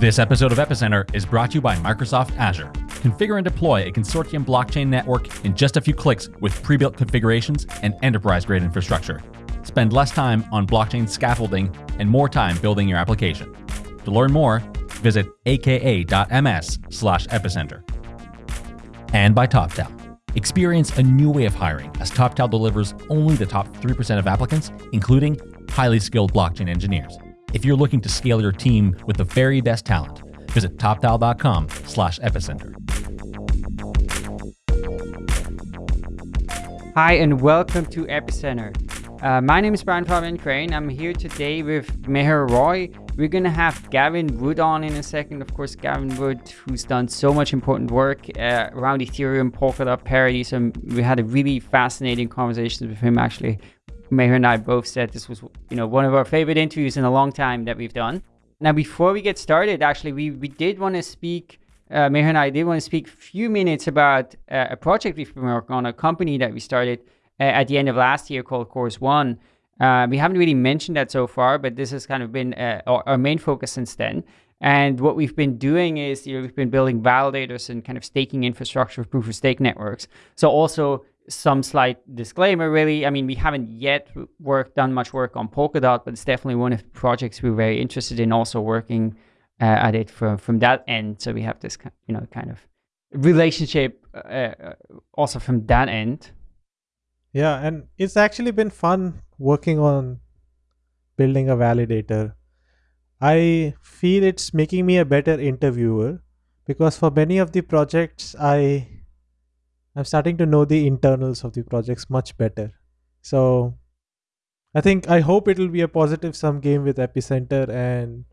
This episode of Epicenter is brought to you by Microsoft Azure. Configure and deploy a consortium blockchain network in just a few clicks with pre built configurations and enterprise grade infrastructure. Spend less time on blockchain scaffolding and more time building your application. To learn more, visit aka.ms slash epicenter. And by TopTal. Experience a new way of hiring as TopTal delivers only the top 3% of applicants, including highly skilled blockchain engineers. If you're looking to scale your team with the very best talent, visit toptal.com slash epicenter. Hi, and welcome to Epicenter. Uh, my name is Brian Fabian Crain. I'm here today with Meher Roy. We're going to have Gavin Wood on in a second. Of course, Gavin Wood, who's done so much important work uh, around Ethereum, Polkadot, Parity. So we had a really fascinating conversation with him actually Meher and I both said this was, you know, one of our favorite interviews in a long time that we've done. Now, before we get started, actually, we, we did want to speak, uh, Meher and I did want to speak a few minutes about uh, a project we've been working on, a company that we started uh, at the end of last year called Chorus One. Uh, we haven't really mentioned that so far, but this has kind of been uh, our, our main focus since then. And what we've been doing is, you know, we've been building validators and kind of staking infrastructure proof of stake networks. So also some slight disclaimer really. I mean we haven't yet worked done much work on polkadot but it's definitely one of the projects we're very interested in also working uh, at it from from that end. So we have this you know kind of relationship uh, uh, also from that end. Yeah and it's actually been fun working on building a validator. I feel it's making me a better interviewer because for many of the projects i I'm starting to know the internals of the projects much better. So I think I hope it'll be a positive sum game with Epicenter and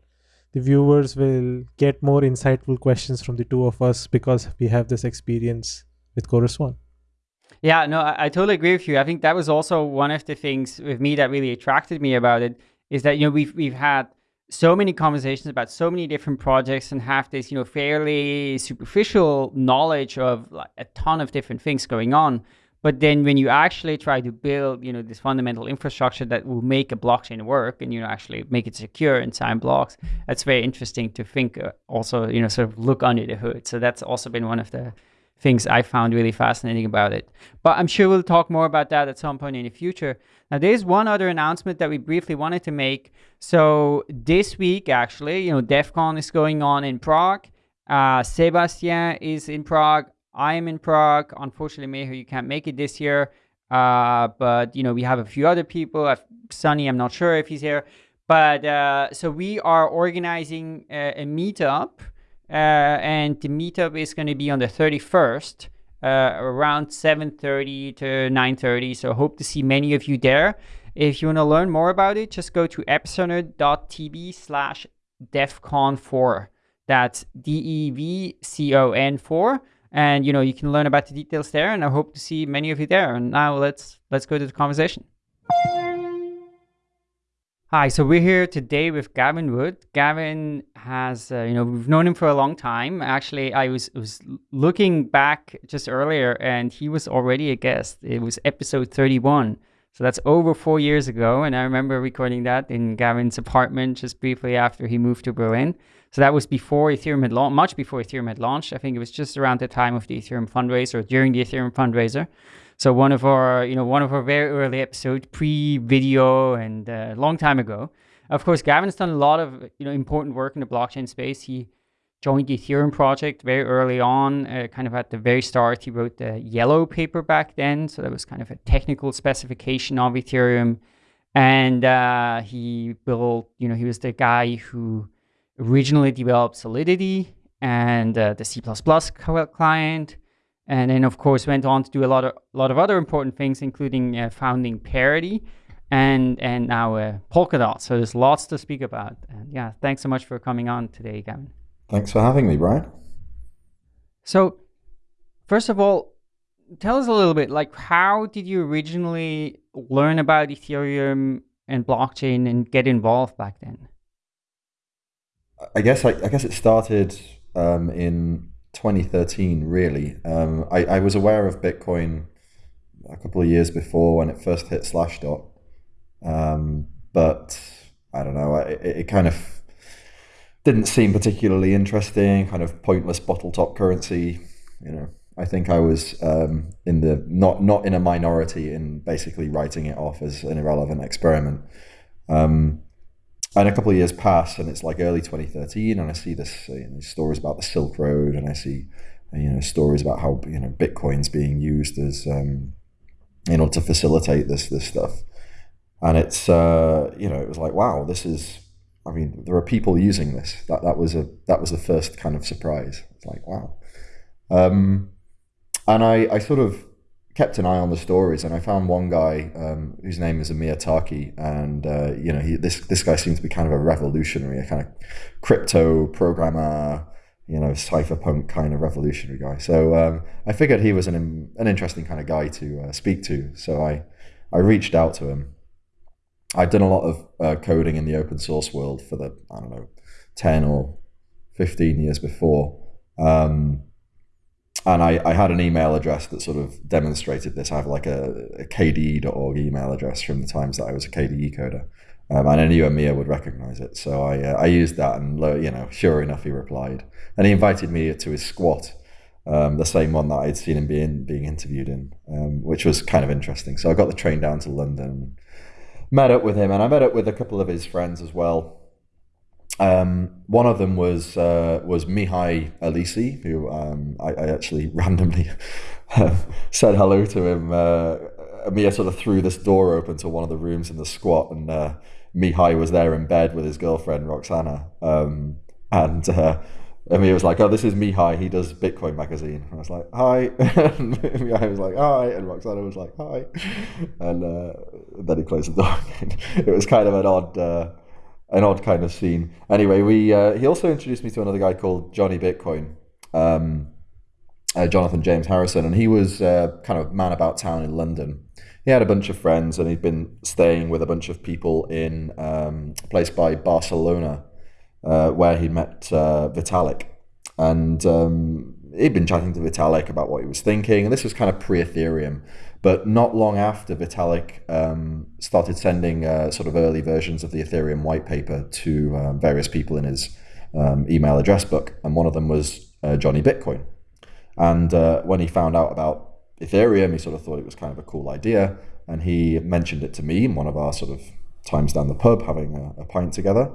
the viewers will get more insightful questions from the two of us because we have this experience with Chorus One. Yeah, no, I, I totally agree with you. I think that was also one of the things with me that really attracted me about it is that you know we've we've had so many conversations about so many different projects and have this, you know, fairly superficial knowledge of like a ton of different things going on. But then when you actually try to build, you know, this fundamental infrastructure that will make a blockchain work and, you know, actually make it secure and sign blocks, that's very interesting to think uh, also, you know, sort of look under the hood. So that's also been one of the things I found really fascinating about it. But I'm sure we'll talk more about that at some point in the future. Now, there's one other announcement that we briefly wanted to make. So this week, actually, you know, Devcon is going on in Prague. Uh, Sebastien is in Prague. I am in Prague. Unfortunately, Meher, you can't make it this year. Uh, but, you know, we have a few other people. Uh, Sunny, I'm not sure if he's here. But uh, so we are organizing a, a meetup and the meetup is going to be on the 31st uh, around 7.30 to 9.30 so hope to see many of you there. If you want to learn more about it just go to epicenter.tv slash devcon4 that's d-e-v-c-o-n 4 and you know you can learn about the details there and i hope to see many of you there. And now let's let's go to the conversation Hi, so we're here today with Gavin Wood. Gavin has, uh, you know, we've known him for a long time. Actually, I was was looking back just earlier, and he was already a guest. It was episode 31, so that's over four years ago. And I remember recording that in Gavin's apartment just briefly after he moved to Berlin. So that was before Ethereum had launched, much before Ethereum had launched. I think it was just around the time of the Ethereum fundraiser, or during the Ethereum fundraiser. So one of our, you know, one of our very early episodes, pre-video and a uh, long time ago. Of course, Gavin's done a lot of, you know, important work in the blockchain space. He joined the Ethereum project very early on, uh, kind of at the very start. He wrote the yellow paper back then. So that was kind of a technical specification of Ethereum. And uh, he built, you know, he was the guy who originally developed Solidity and uh, the C++ client and then of course went on to do a lot of a lot of other important things, including uh, founding Parity and and now uh, Polkadot. So there's lots to speak about. And yeah, thanks so much for coming on today, Gavin. Thanks for having me, Brian. So first of all, tell us a little bit like how did you originally learn about Ethereum and blockchain and get involved back then? I guess I, I guess it started um, in 2013, really. Um, I, I, was aware of Bitcoin a couple of years before when it first hit Slashdot, um, but I don't know. It, it, kind of didn't seem particularly interesting, kind of pointless bottle top currency. You know, I think I was um, in the not not in a minority in basically writing it off as an irrelevant experiment. Um, and a couple of years pass, and it's like early 2013, and I see this you know, stories about the Silk Road, and I see you know stories about how you know Bitcoin's being used as um, you know to facilitate this this stuff, and it's uh, you know it was like wow, this is I mean, there are people using this. That that was a that was the first kind of surprise. It's like wow, um, and I I sort of kept an eye on the stories, and I found one guy um, whose name is Amir Taaki, and uh, you know he, this this guy seemed to be kind of a revolutionary, a kind of crypto programmer, you know, cypherpunk kind of revolutionary guy. So um, I figured he was an an interesting kind of guy to uh, speak to. So I I reached out to him I'd done a lot of uh, coding in the open source world for the I don't know ten or fifteen years before, um, and I, I, had an email address that sort of demonstrated this. I have like a, a KDE.org email address from the times that I was a KDE coder, um, and I knew Amir would recognize it, so I uh, I used that, and you know, sure enough, he replied, and he invited me to his squat. Um, the same one that I'd seen him being being interviewed in, um, which was kind of interesting. So I got the train down to London met up with him, and I met up with a couple of his friends as well. Um, one of them was uh, was Mihai Alisi, who um, I, I, actually randomly said hello to him. Uh, Amir sort of threw this door open to one of the rooms in the squat, and uh, Mihai was there in bed with his girlfriend Roxana, um, and uh, he was like, "Oh, this is Mihai. He does Bitcoin magazine." And I was like, "Hi." and Mihai was like, "Hi," and Roxana was like, "Hi," and uh, then he closed the door. it was kind of an odd, uh, an odd kind of scene. Anyway, we uh, he also introduced me to another guy called Johnny Bitcoin, um, uh, Jonathan James Harrison, and he was uh, kind of man about town in London. He had a bunch of friends, and he'd been staying with a bunch of people in um, a place by Barcelona uh, where he met uh, Vitalik. And um, he'd been chatting to Vitalik about what he was thinking. And this was kind of pre Ethereum. But not long after Vitalik um, started sending uh, sort of early versions of the Ethereum white paper to um, various people in his um, email address book. And one of them was uh, Johnny Bitcoin. And uh, when he found out about Ethereum, he sort of thought it was kind of a cool idea. And he mentioned it to me in one of our sort of times down the pub having a, a pint together.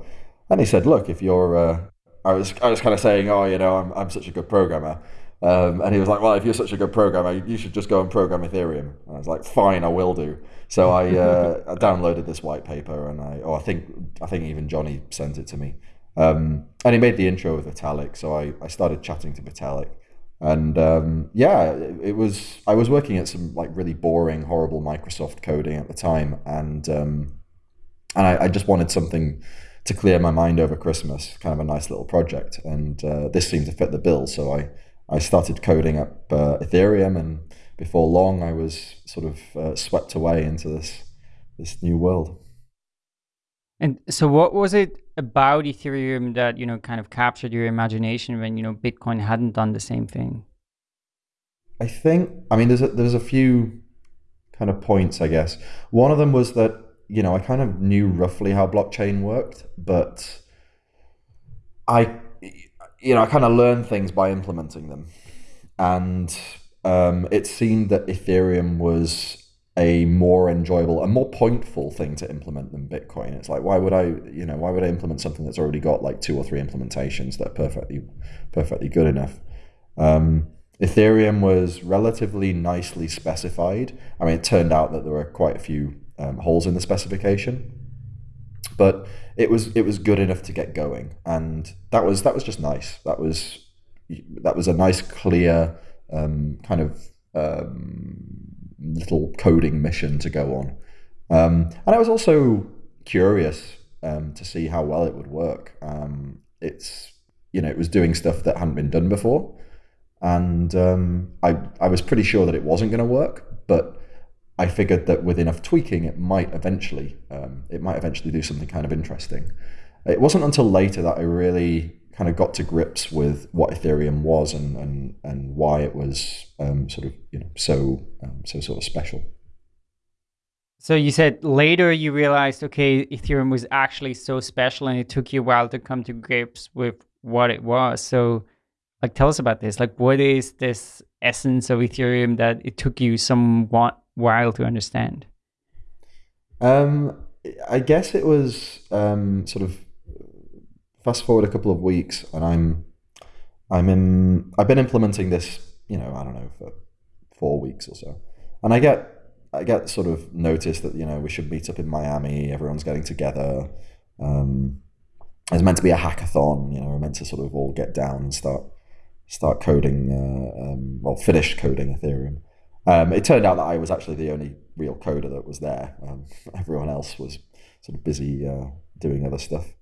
And he said, "Look, if you're," uh, I was I was kind of saying, "Oh, you know, I'm I'm such a good programmer." Um, and he was like, "Well, if you're such a good programmer, you should just go and program Ethereum." And I was like, "Fine, I will do." So I, uh, I downloaded this white paper, and I, oh, I think I think even Johnny sent it to me, um, and he made the intro with Vitalik. So I, I started chatting to Vitalik, and um, yeah, it, it, was I was working at some like really boring, horrible Microsoft coding at the time, and um, and I, I just wanted something to clear my mind over Christmas. Kind of a nice little project, and uh, this seemed to fit the bill. So I I started coding up uh, Ethereum, and before long, I was sort of uh, swept away into this this new world. And so, what was it about Ethereum that you know kind of captured your imagination when you know Bitcoin hadn't done the same thing? I think I mean there's a, there's a few kind of points I guess. One of them was that you know, I kind of knew roughly how blockchain worked, but I, you know, I kind of learned things by implementing them. And um, it seemed that Ethereum was a more enjoyable, a more pointful thing to implement than Bitcoin. It's like, why would I, you know, why would I implement something that's already got like two or three implementations that are perfectly, perfectly good enough? Um, Ethereum was relatively nicely specified. I mean, it turned out that there were quite a few um, holes in the specification, but it was it was good enough to get going, and that was that was just nice. That was that was a nice, clear um, kind of um, little coding mission to go on, um, and I was also curious um, to see how well it would work. Um, it's you know it was doing stuff that hadn't been done before, and I I was pretty sure that it wasn't going to work, but I figured that with enough tweaking, it might eventually um, it might eventually do something kind of interesting. It wasn't until later that I really kind of got to grips with what Ethereum was and and, and why it was um, sort of you know so um, so sort of special. So you said later you realized, okay, Ethereum was actually so special, and it took you a while to come to grips with what it was. So, like, tell us about this. Like, what is this essence of Ethereum that it took you some while to understand? Um, I guess it was um, sort of fast forward a couple of weeks, and I'm I'm in. I've been implementing this, you know, I don't know, for four weeks or so, and I get I get sort of notice that you know we should meet up in Miami. Everyone's getting together. Um, it's meant to be a hackathon. You know, we're meant to sort of all get down and start start coding. Uh, um, well, finish coding Ethereum. Um, it turned out that I was actually the only real coder that was there. Um, everyone else was sort of busy uh, doing other stuff.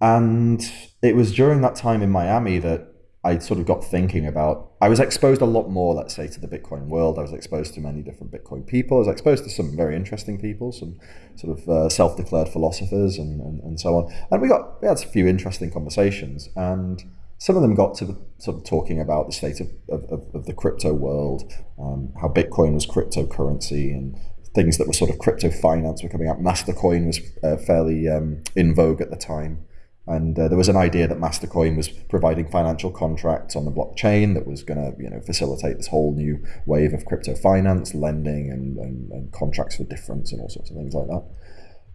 And it was during that time in Miami that I sort of got thinking about. I was exposed a lot more, let's say, to the Bitcoin world. I was exposed to many different Bitcoin people. I was exposed to some very interesting people, some sort of uh, self-declared philosophers, and, and, and so on. And we got we had a few interesting conversations, and some of them got to the, sort of talking about the state of, of, of the crypto world, um, how Bitcoin was cryptocurrency, and things that were sort of crypto finance were coming out. Mastercoin was uh, fairly um, in vogue at the time. And uh, there was an idea that Mastercoin was providing financial contracts on the blockchain that was going to, you know, facilitate this whole new wave of crypto finance, lending, and, and, and contracts for difference, and all sorts of things like that.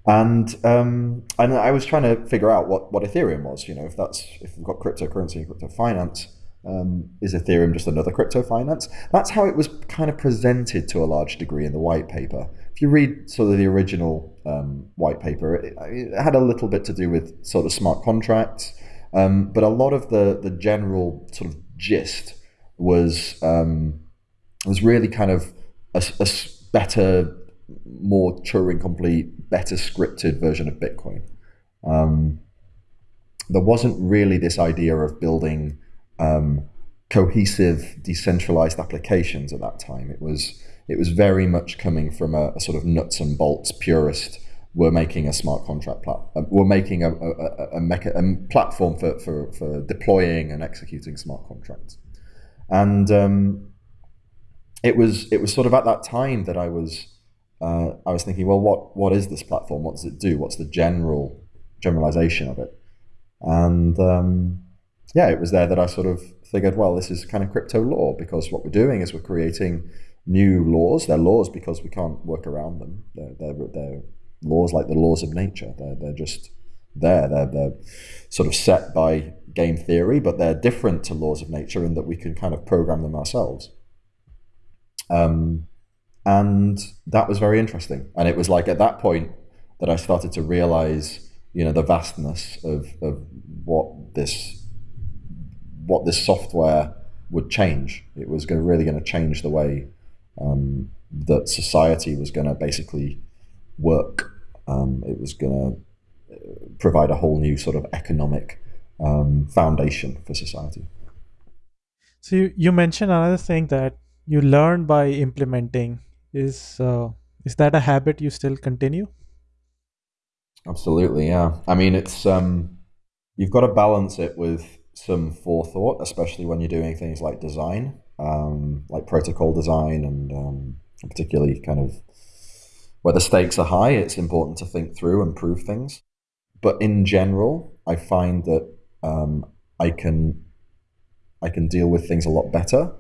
And um, and I was trying to figure out what, what Ethereum was. You know, if that's if we've got cryptocurrency and crypto finance, um, is Ethereum just another crypto finance? That's how it was kind of presented to a large degree in the white paper if you read sort of the original um, white paper, it, it, had a little bit to do with sort of smart contracts, um, but a lot of the the general sort of gist was um, was really kind of a, a better, more Turing complete, better scripted version of Bitcoin. Um, there wasn't really this idea of building um, cohesive, decentralized applications at that time. It was it was very much coming from a, a sort of nuts and bolts purist. We're making a smart contract plat- uh, we're making a, a, a, mecha- a platform for, for, for deploying and executing smart contracts. And um, it was it was sort of at that time that I was uh, I was thinking, well, what what is this platform? What does it do? What's the general generalization of it? And um, yeah, it was there that I sort of figured, well, this is kind of crypto law because what we're doing is we're creating new laws. They're laws because we can't work around them. They're, they're, they're laws like the laws of nature. They're, they're just there. They're, they're sort of set by game theory, but they're different to laws of nature in that we can kind of program them ourselves. Um, and that was very interesting. And it was like at that point that I started to realize, you know, the vastness of, of what this what this software would change. It was going, really going to change the way um, that society was going to basically work. Um, it was going to uh, provide a whole new sort of economic um, foundation for society. So you, you mentioned another thing that you learn by implementing. Is uh, is that a habit you still continue? Absolutely, yeah. I mean, it's um, you've got to balance it with some forethought, especially when you're doing things like design um, like protocol design and um, particularly kind of where the stakes are high, it's important to think through and prove things. But in general, I find that um, I can I can deal with things a lot better.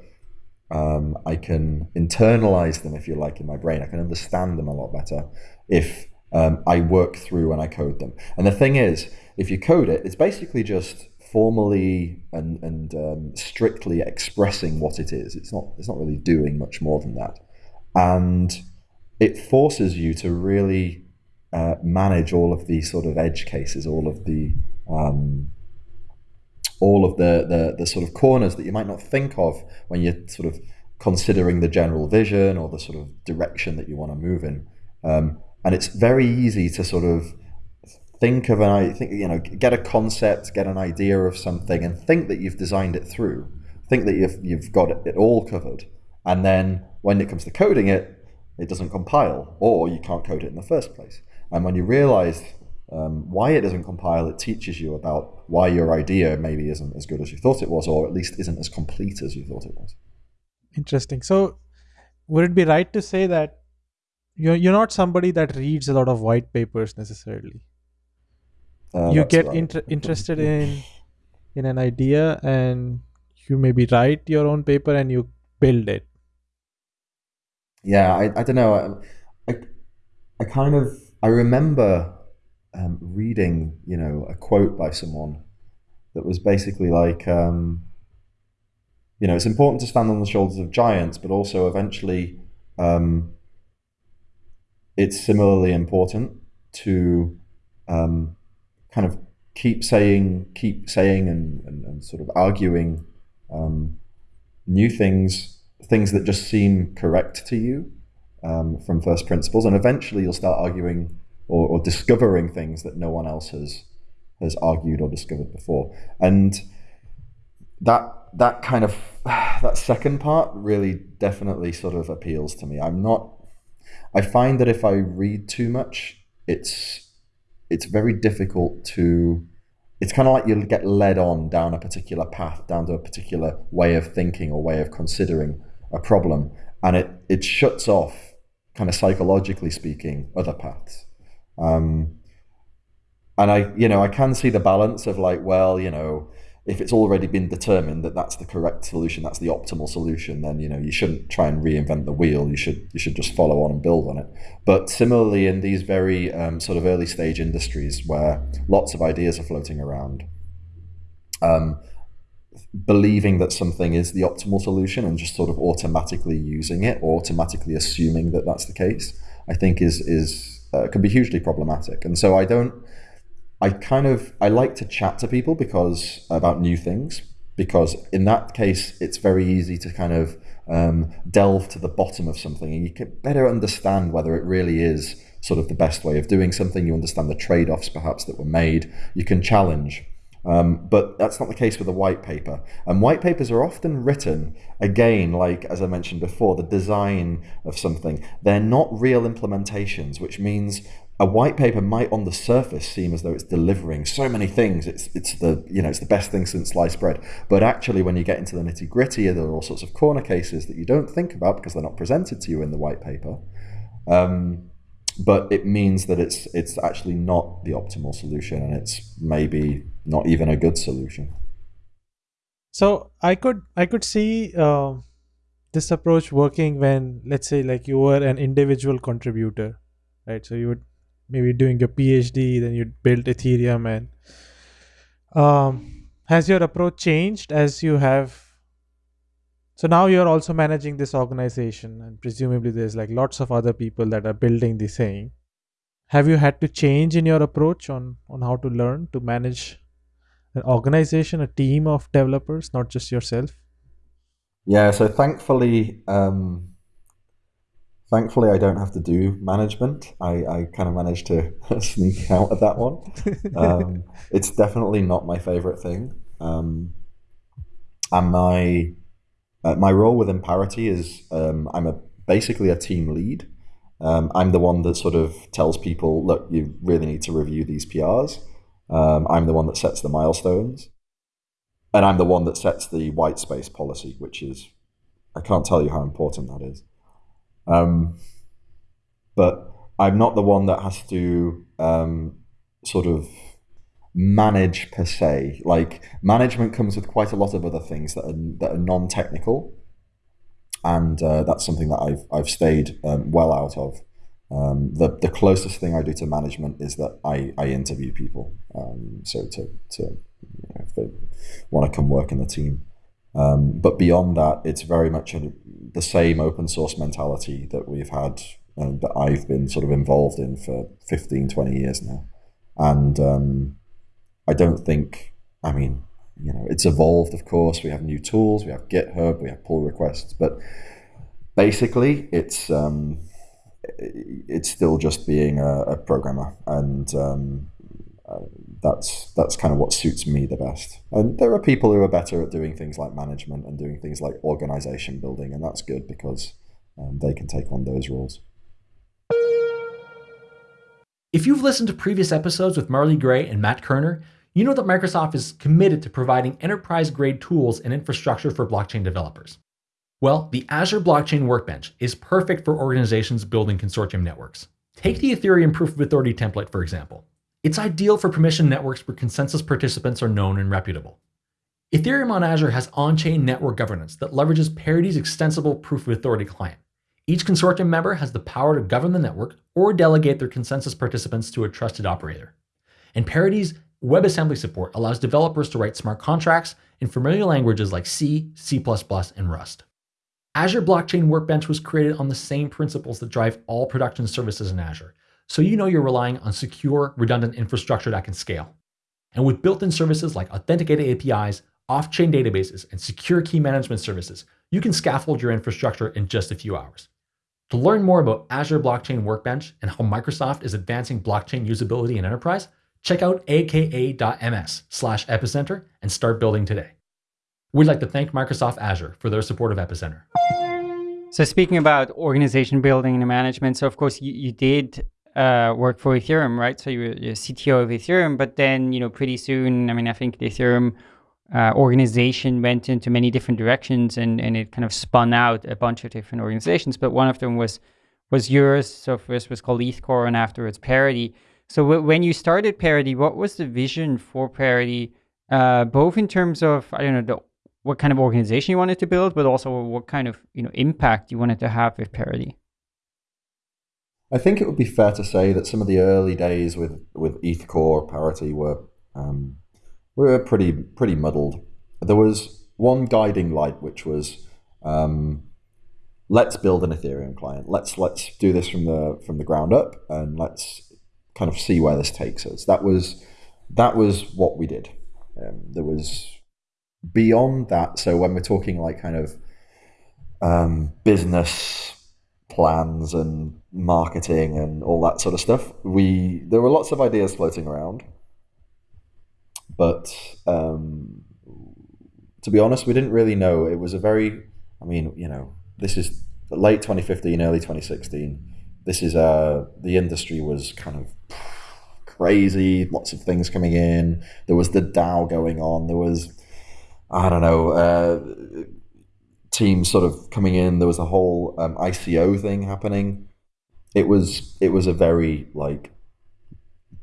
Um, I can internalize them, if you like, in my brain. I can understand them a lot better if um, I work through and I code them. And the thing is, if you code it, it's basically just formally and, and um, strictly expressing what it is. It's not it's not really doing much more than that, and it forces you to really uh, manage all of the sort of edge cases, all of the um, all of the, the the sort of corners that you might not think of when you're sort of considering the general vision or the sort of direction that you want to move in. Um, and it's very easy to sort of think of an I think you know get a concept, get an idea of something, and think that you've designed it through. Think that you've you've got it all covered, and then when it comes to coding it, it doesn't compile, or you can't code it in the first place. And when you realize um, why it doesn't compile, it teaches you about why your idea maybe isn't as good as you thought it was, or at least isn't as complete as you thought it was. Interesting. So, would it be right to say that you're you're not somebody that reads a lot of white papers necessarily. Uh, you get right. inter- interested in in an idea and you maybe write your own paper and you build it. Yeah, I, I don't know. I, I, I kind of I remember um, reading, you know, a quote by someone that was basically like, um, you know, it's important to stand on the shoulders of giants, but also eventually, um, it's similarly important to um, kind of keep saying, keep saying, and, and, and sort of arguing um, new things, things that just seem correct to you um, from first principles, and eventually you'll start arguing or, or discovering things that no one else has has argued or discovered before, and that that kind of that second part really definitely sort of appeals to me. I'm not. I find that if I read too much, it's it's very difficult to. It's kind of like you get led on down a particular path, down to a particular way of thinking or way of considering a problem, and it it shuts off, kind of psychologically speaking, other paths. Um, and I, you know, I can see the balance of like, well, you know, if it's already been determined that that's the correct solution, that's the optimal solution, then you know you shouldn't try and reinvent the wheel. You should you should just follow on and build on it. But similarly, in these very um, sort of early stage industries where lots of ideas are floating around, um, believing that something is the optimal solution and just sort of automatically using it or automatically assuming that that's the case, I think is is uh, can be hugely problematic. And so I don't. I kind of I like to chat to people because about new things because in that case it's very easy to kind of um, delve to the bottom of something and you can better understand whether it really is sort of the best way of doing something. You understand the trade-offs perhaps that were made. You can challenge. Um, but that's not the case with a white paper. And white papers are often written, again, like as I mentioned before, the design of something. They're not real implementations, which means a white paper might on the surface seem as though it's delivering so many things. It's it's the you know it's the best thing since sliced bread. But actually, when you get into the nitty gritty, there are all sorts of corner cases that you don't think about because they're not presented to you in the white paper. Um, but it means that it's it's actually not the optimal solution, and it's maybe not even a good solution. So I could I could see uh, this approach working when let's say like you were an individual contributor, right? So you would maybe doing your PhD, then you'd build Ethereum, and um, has your approach changed as you have? So now you're also managing this organization, and presumably there's like lots of other people that are building the same. Have you had to change in your approach on on how to learn to manage an organization, a team of developers, not just yourself? Yeah. So thankfully, um, thankfully, I don't have to do management. I, I kind of managed to sneak out of that one. Um, it's definitely not my favorite thing. Um, and my uh, my role within Parity is um, I'm a basically a team lead. Um, I'm the one that sort of tells people, look, you really need to review these PRs. Um, I'm the one that sets the milestones, and I'm the one that sets the white space policy, which is I can't tell you how important that is. Um, but I'm not the one that has to um, sort of manage per se. Like management comes with quite a lot of other things that are that are non-technical, and uh, that's something that I've I've stayed um, well out of. Um, the the closest thing I do to management is that I, I interview people. Um, so to to you know, if they want to come work in the team. Um, but beyond that, it's very much a, the same open source mentality that we've had and that I've been sort of involved in for 15, 20 years now. And um, I don't think, I mean, you know, it's evolved, of course. We have new tools, we have GitHub, we have pull requests, but basically, it's um, it's still just being a, a programmer, and um, uh, that's that's kind of what suits me the best. And there are people who are better at doing things like management and doing things like organization building, and that's good because um, they can take on those roles. If you've listened to previous episodes with Marley Gray and Matt Kerner, you know that Microsoft is committed to providing enterprise grade tools and infrastructure for blockchain developers. Well, the Azure Blockchain Workbench is perfect for organizations building consortium networks. Take the Ethereum Proof of Authority template, for example. It's ideal for permission networks where consensus participants are known and reputable. Ethereum on Azure has on-chain network governance that leverages Parity's extensible Proof of Authority client. Each consortium member has the power to govern the network or delegate their consensus participants to a trusted operator. And Parity's WebAssembly support allows developers to write smart contracts in familiar languages like C, C++, and Rust. Azure Blockchain Workbench was created on the same principles that drive all production services in Azure, so you know you're relying on secure, redundant infrastructure that can scale. And with built-in services like authenticated APIs, off-chain databases, and secure key management services, you can scaffold your infrastructure in just a few hours. To learn more about Azure Blockchain Workbench and how Microsoft is advancing blockchain usability in enterprise, check out aka.ms slash epicenter and start building today. We'd like to thank Microsoft Azure for their support of Epicenter. So speaking about organization building and management, so of course you, you did uh, work for Ethereum, right? So you were CTO of Ethereum, but then, you know, pretty soon, I mean, I think the Ethereum uh, organization went into many different directions and, and it kind of spun out a bunch of different organizations. But one of them was was yours. So first was called ETHCore and afterwards Parity. So when you started Parity, what was the vision for Parity, uh, both in terms of I don't know the, what kind of organization you wanted to build, but also what kind of you know impact you wanted to have with Parity? I think it would be fair to say that some of the early days with with ETHCore Parity were um, were pretty pretty muddled. There was one guiding light, which was um, let's build an Ethereum client. Let's let's do this from the from the ground up, and let's kind of see where this takes us. That was that was what we did. Um, there was beyond that. So when we're talking like kind of um, business plans and marketing and all that sort of stuff, we there were lots of ideas floating around. But um, to be honest, we didn't really know. It was a very, I mean, you know, this is late 2015, early 2016. This is uh, the industry was kind of crazy, lots of things coming in. There was the DAO going on. There was, I don't know, uh, teams sort of coming in. There was a whole um, ICO thing happening. It was it was a very like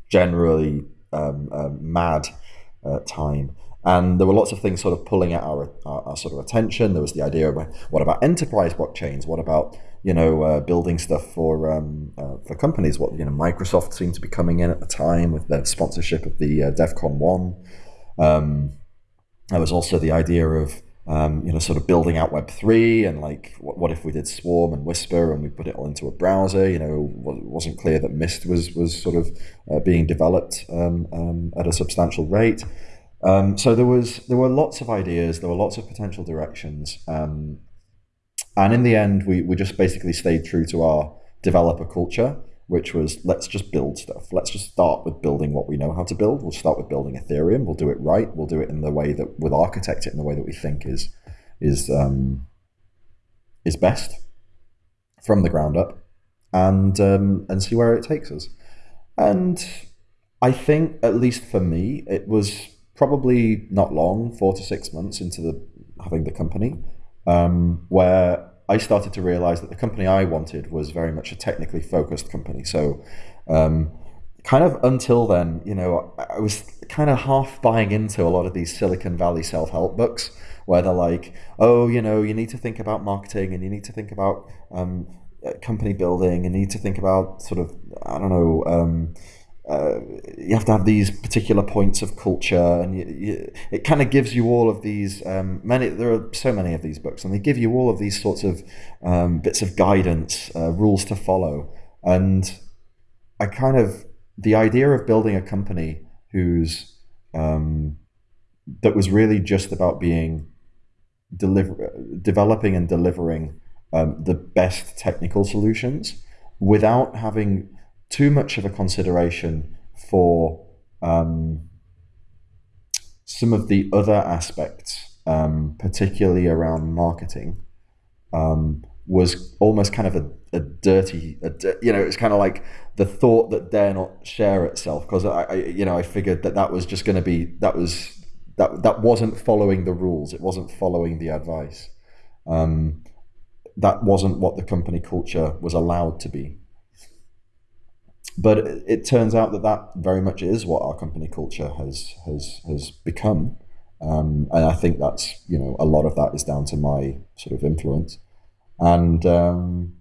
generally um, uh, mad uh, time. And there were lots of things sort of pulling at our, our, our, sort of attention. There was the idea of what about enterprise blockchains? What about you know uh, building stuff for um, uh, for companies? What you know Microsoft seemed to be coming in at the time with their sponsorship of the uh, DevCon one. There was also the idea of um, you know sort of building out Web three and like what, what if we did Swarm and Whisper and we put it all into a browser? You know, it wasn't clear that Mist was was sort of uh, being developed um, um, at a substantial rate. Um, so there was there were lots of ideas, there were lots of potential directions, um, and in the end, we we just basically stayed true to our developer culture, which was let's just build stuff. Let's just start with building what we know how to build. We'll start with building Ethereum. We'll do it right. We'll do it in the way that we'll architect it in the way that we think is is um, is best from the ground up, and um, and see where it takes us. And I think, at least for me, it was probably not long, four to six months into the having the company, um, where I started to realize that the company I wanted was very much a technically focused company. So, um, kind of until then, you know, I was kind of half buying into a lot of these Silicon Valley self help books where they're like, oh, you know, you need to think about marketing and you need to think about um, company building and you need to think about sort of, I don't know, um, uh, you have to have these particular points of culture, and you, you, it kind of gives you all of these. Um, many there are so many of these books, and they give you all of these sorts of um, bits of guidance, uh, rules to follow, and I kind of the idea of building a company whose um, that was really just about being deliver developing and delivering um, the best technical solutions without having too much of a consideration for um, some of the other aspects, um, particularly around marketing, um, was almost kind of a, a dirty, a, you know, it's kind of like the thought that dare not share itself because I, I, you know, I figured that that was just going to be that was that that wasn't following the rules, it wasn't following the advice. Um, that wasn't what the company culture was allowed to be. But it, turns out that that very much is what our company culture has has has become, um, and I think that's you know a lot of that is down to my sort of influence, and um,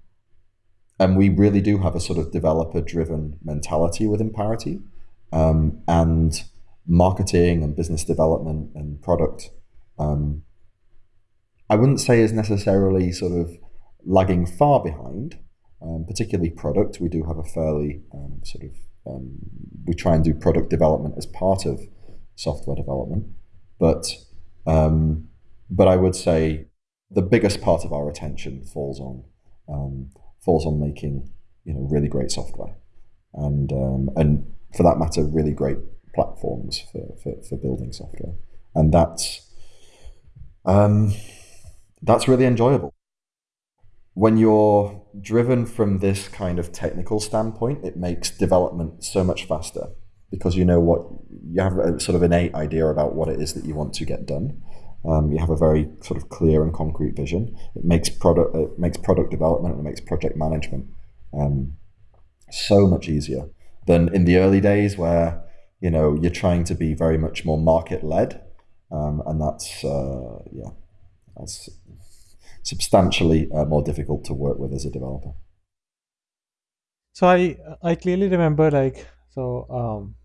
and we really do have a sort of developer driven mentality within Parity, um, and marketing and business development and product. Um, I wouldn't say is necessarily sort of lagging far behind, um, particularly product. We do have a fairly um, sort of um, we try and do product development as part of software development, but um, but I would say the biggest part of our attention falls on um, falls on making you know really great software, and and for that matter, really great platforms for, for, for building software, and that's um, that's really enjoyable. When you're driven from this kind of technical standpoint, it makes development so much faster because you know what you have a sort of innate idea about what it is that you want to get done. Um, you have a very sort of clear and concrete vision. It makes product it makes product development and it makes project management um, so much easier than in the early days where you know you're trying to be very much more market led, um, and that's uh, yeah, that's substantially uh, more difficult to work with as a developer. So I I clearly remember like so um,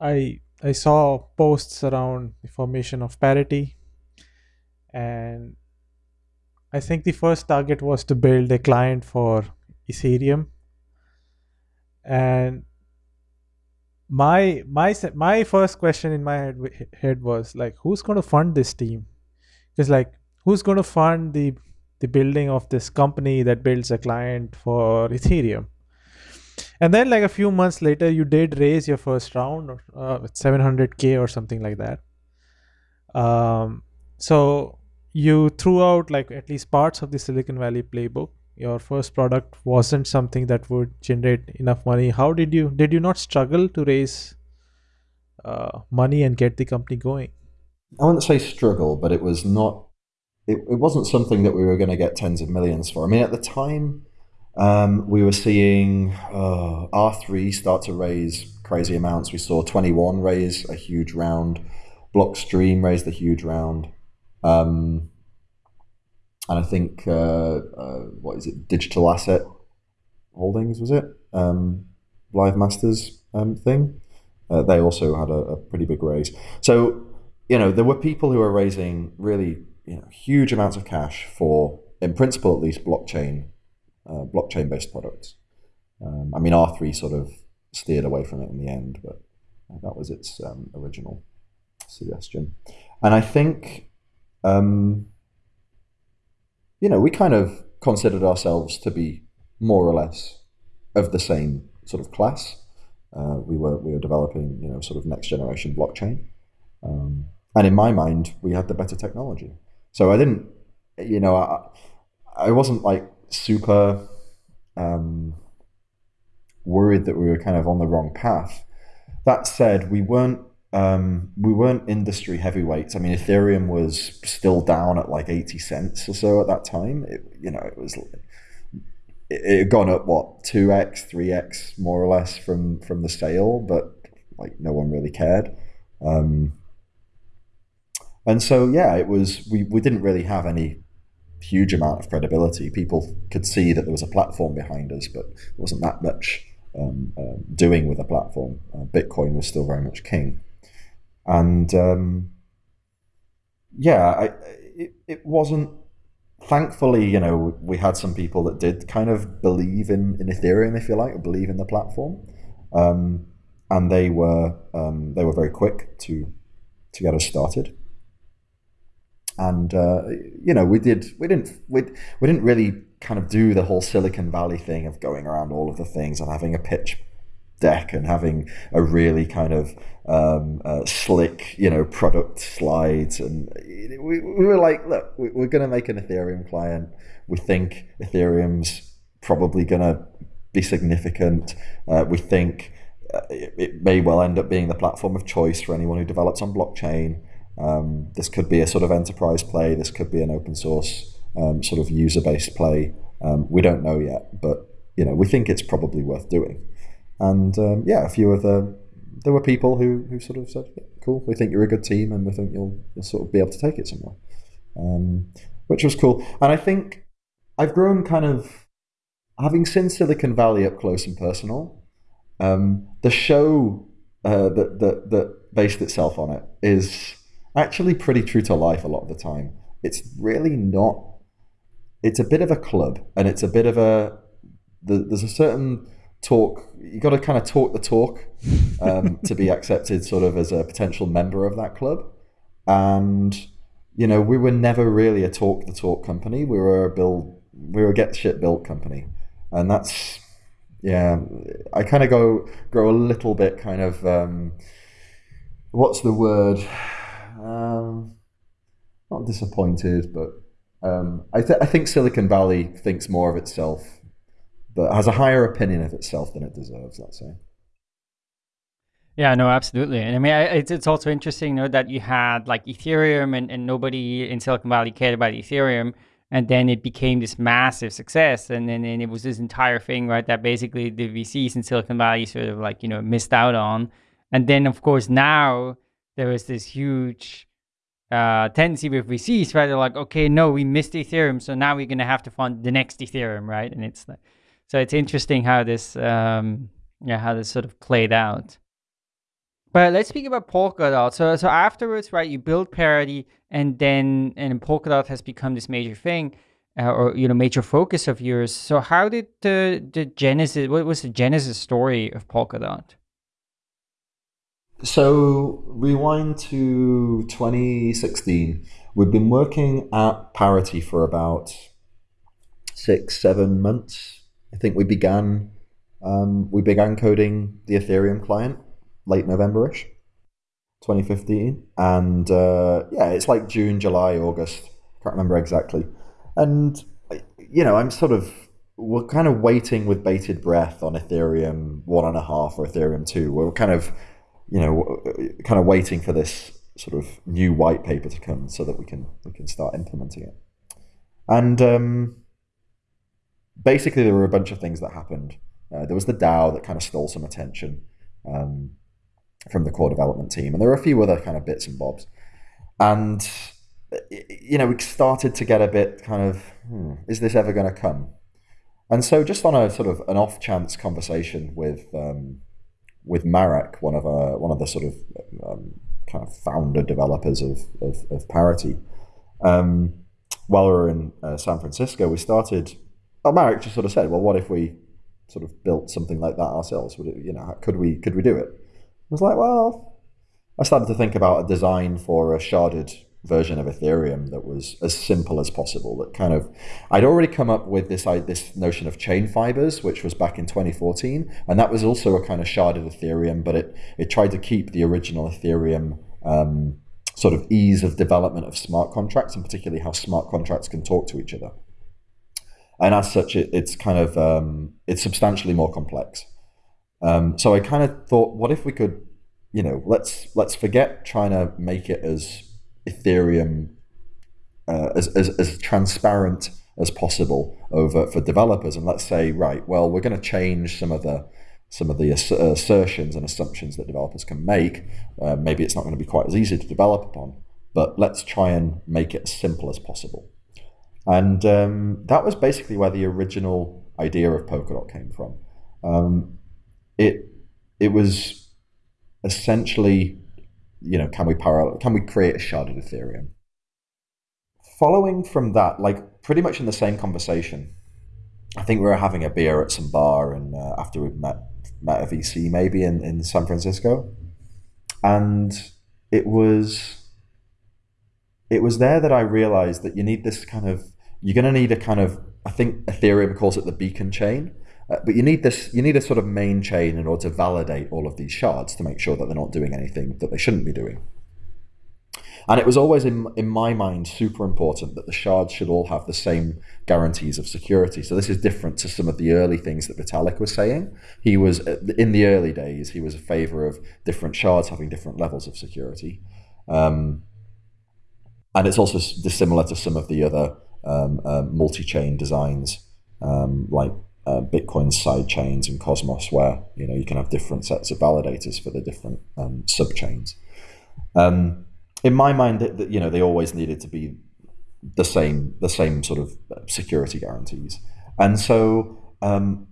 I I saw posts around the formation of parity, and I think the first target was to build a client for Ethereum, and my my my first question in my head, head was like who's going to fund this team? Because like who's going to fund the the building of this company that builds a client for ethereum? And then like a few months later you did raise your first round uh, 700k or something like that. Um, so you threw out like at least parts of the silicon valley playbook. Your first product wasn't something that would generate enough money. How did you did you not struggle to raise uh, money and get the company going? I wouldn't say struggle but it was not it, it wasn't something that we were going to get tens of millions for i mean at the time um, we were seeing uh, r3 start to raise crazy amounts we saw 21 raise a huge round blockstream raised a huge round um, and I think uh, uh, what is it? Digital Asset Holdings was it? Um, Blythe Masters um, thing. Uh, they also had a, a, pretty big raise. So you know there were people who were raising really you know huge amounts of cash for, in principle at least, blockchain uh, blockchain based products. Um, I mean R three sort of steered away from it in the end, but that was its um, original suggestion. And I think. Um, you know, we kind of considered ourselves to be more or less of the same sort of class. Uh, we were we were developing, you know, sort of next generation blockchain, um, and in my mind, we had the better technology. So I didn't, you know, I, I wasn't like super um, worried that we were kind of on the wrong path. That said, we weren't um, we weren't industry heavyweights. I mean, Ethereum was still down at like eighty cents or so at that time. It, you know, it was it, had gone up what two x, three x more or less from from the sale, but like no one really cared. Um, and so yeah, it was we we didn't really have any huge amount of credibility. People could see that there was a platform behind us, but it wasn't that much um, uh, doing with a platform. Uh, Bitcoin was still very much king and um, yeah, I, it, it wasn't. Thankfully, you know, we had some people that did kind of believe in, in Ethereum, if you like, or believe in the platform, um, and they were um, they were very quick to to get us started. And uh, you know, we did we didn't we, we didn't really kind of do the whole Silicon Valley thing of going around all of the things and having a pitch deck and having a really kind of um, uh, slick, you know, product slides. And we, we were like, look, we're going to make an Ethereum client. We think Ethereum's probably going to be significant. Uh, we think uh, it, it, may well end up being the platform of choice for anyone who develops on blockchain. Um, this could be a sort of enterprise play. This could be an open source um, sort of user based play. Um, we don't know yet, but you know we think it's probably worth doing. And um, yeah, a few of the there were people who, who sort of said, yeah, "Cool, we think you're a good team, and we think you'll, you'll sort of be able to take it somewhere," um, which was cool. And I think I've grown kind of having seen Silicon Valley up close and personal. Um, the show uh, that, that that based itself on it is actually pretty true to life a lot of the time. It's really not. It's a bit of a club, and it's a bit of a. there's a certain talk. You got to kind of talk the talk um, to be accepted, sort of as a potential member of that club. And you know, we were never really a talk the talk company. We were a build. We were a get shit built company, and that's yeah. I kind of go grow a little bit kind of. Um, what's the word? Um, not disappointed, but um, I, th- I think Silicon Valley thinks more of itself, but has a higher opinion of itself than it deserves. Let's say. Yeah, no, absolutely. And I mean, it's, it's also interesting, you know, that you had like Ethereum and, and nobody in Silicon Valley cared about Ethereum. And then it became this massive success. And then and it was this entire thing, right, that basically the VCs in Silicon Valley sort of like, you know, missed out on. And then, of course, now there is this huge uh, tendency with VCs, right? They're like, okay, no, we missed Ethereum, so now we're going to have to fund the next Ethereum, right? And it's like, so it's interesting how this, um, yeah, how this sort of played out. But let's speak about Polkadot. So, so afterwards, right, you build Parity, and then and Polkadot has become this major thing, uh, or you know, major focus of yours. So, how did the the genesis? What was the genesis story of Polkadot? So rewind to 2016. We've been working at Parity for about six, seven months. I think we began um, we began coding the Ethereum client late November-ish, 2015, and uh, yeah, it's like June, July, August. Can't remember exactly. And you know, I'm sort of we're kind of waiting with bated breath on Ethereum one and a half or Ethereum two. We're kind of you know, kind of waiting for this sort of new white paper to come so that we can we can start implementing it. And um, basically, there were a bunch of things that happened. Uh, there was the DAO that kind of stole some attention um, from the core development team, and there were a few other kind of bits and bobs. And you know, we started to get a bit kind of, hmm, is this ever going to come? And so, just on a sort of an off chance conversation with um, with Marek, one of our, uh, one of the sort of um, kind of founder developers of of, of Parity. Um, while we were in uh, San Francisco, we started. Well, Marek just sort of said, "Well, what if we sort of built something like that ourselves? Would it, you know, could we could we do it?" I was like, "Well," I started to think about a design for a sharded version of Ethereum that was as simple as possible. That kind of, I'd already come up with this this notion of chain fibers, which was back in 2014, and that was also a kind of sharded Ethereum, but it it tried to keep the original Ethereum. Um, sort of ease of development of smart contracts and particularly how smart contracts can talk to each other and as such it, it's kind of um, it's substantially more complex um, so i kind of thought what if we could you know let's let's forget trying to make it as Ethereum uh, as, as, as transparent as possible over for developers. And let's say, right, well, we're going to change some of the some of the assertions and assumptions that developers can make. Uh, maybe it's not going to be quite as easy to develop upon, but let's try and make it as simple as possible. And um, that was basically where the original idea of Polkadot came from. Um, it it was essentially you know, can we parallel, can we create a sharded Ethereum? Following from that, like pretty much in the same conversation, I think we were having a beer at some bar and uh, after we'd met, met a VC maybe in, in San Francisco. And it was, it was there that I realized that you need this kind of, you're going to need a kind of, I think Ethereum calls it the beacon chain uh, but you need this. You need a sort of main chain in order to validate all of these shards to make sure that they're not doing anything that they shouldn't be doing. And it was always in in my mind super important that the shards should all have the same guarantees of security. So this is different to some of the early things that Vitalik was saying. He was uh, in the early days. He was a favor of different shards having different levels of security. Um, and it's also dissimilar to some of the other um, uh, multi-chain designs um, like uh, Bitcoin side chains and Cosmos, where you know you can have different sets of validators for the different um, subchains. Um, in my mind, that you know they always needed to be the same, the same sort of security guarantees, and so um,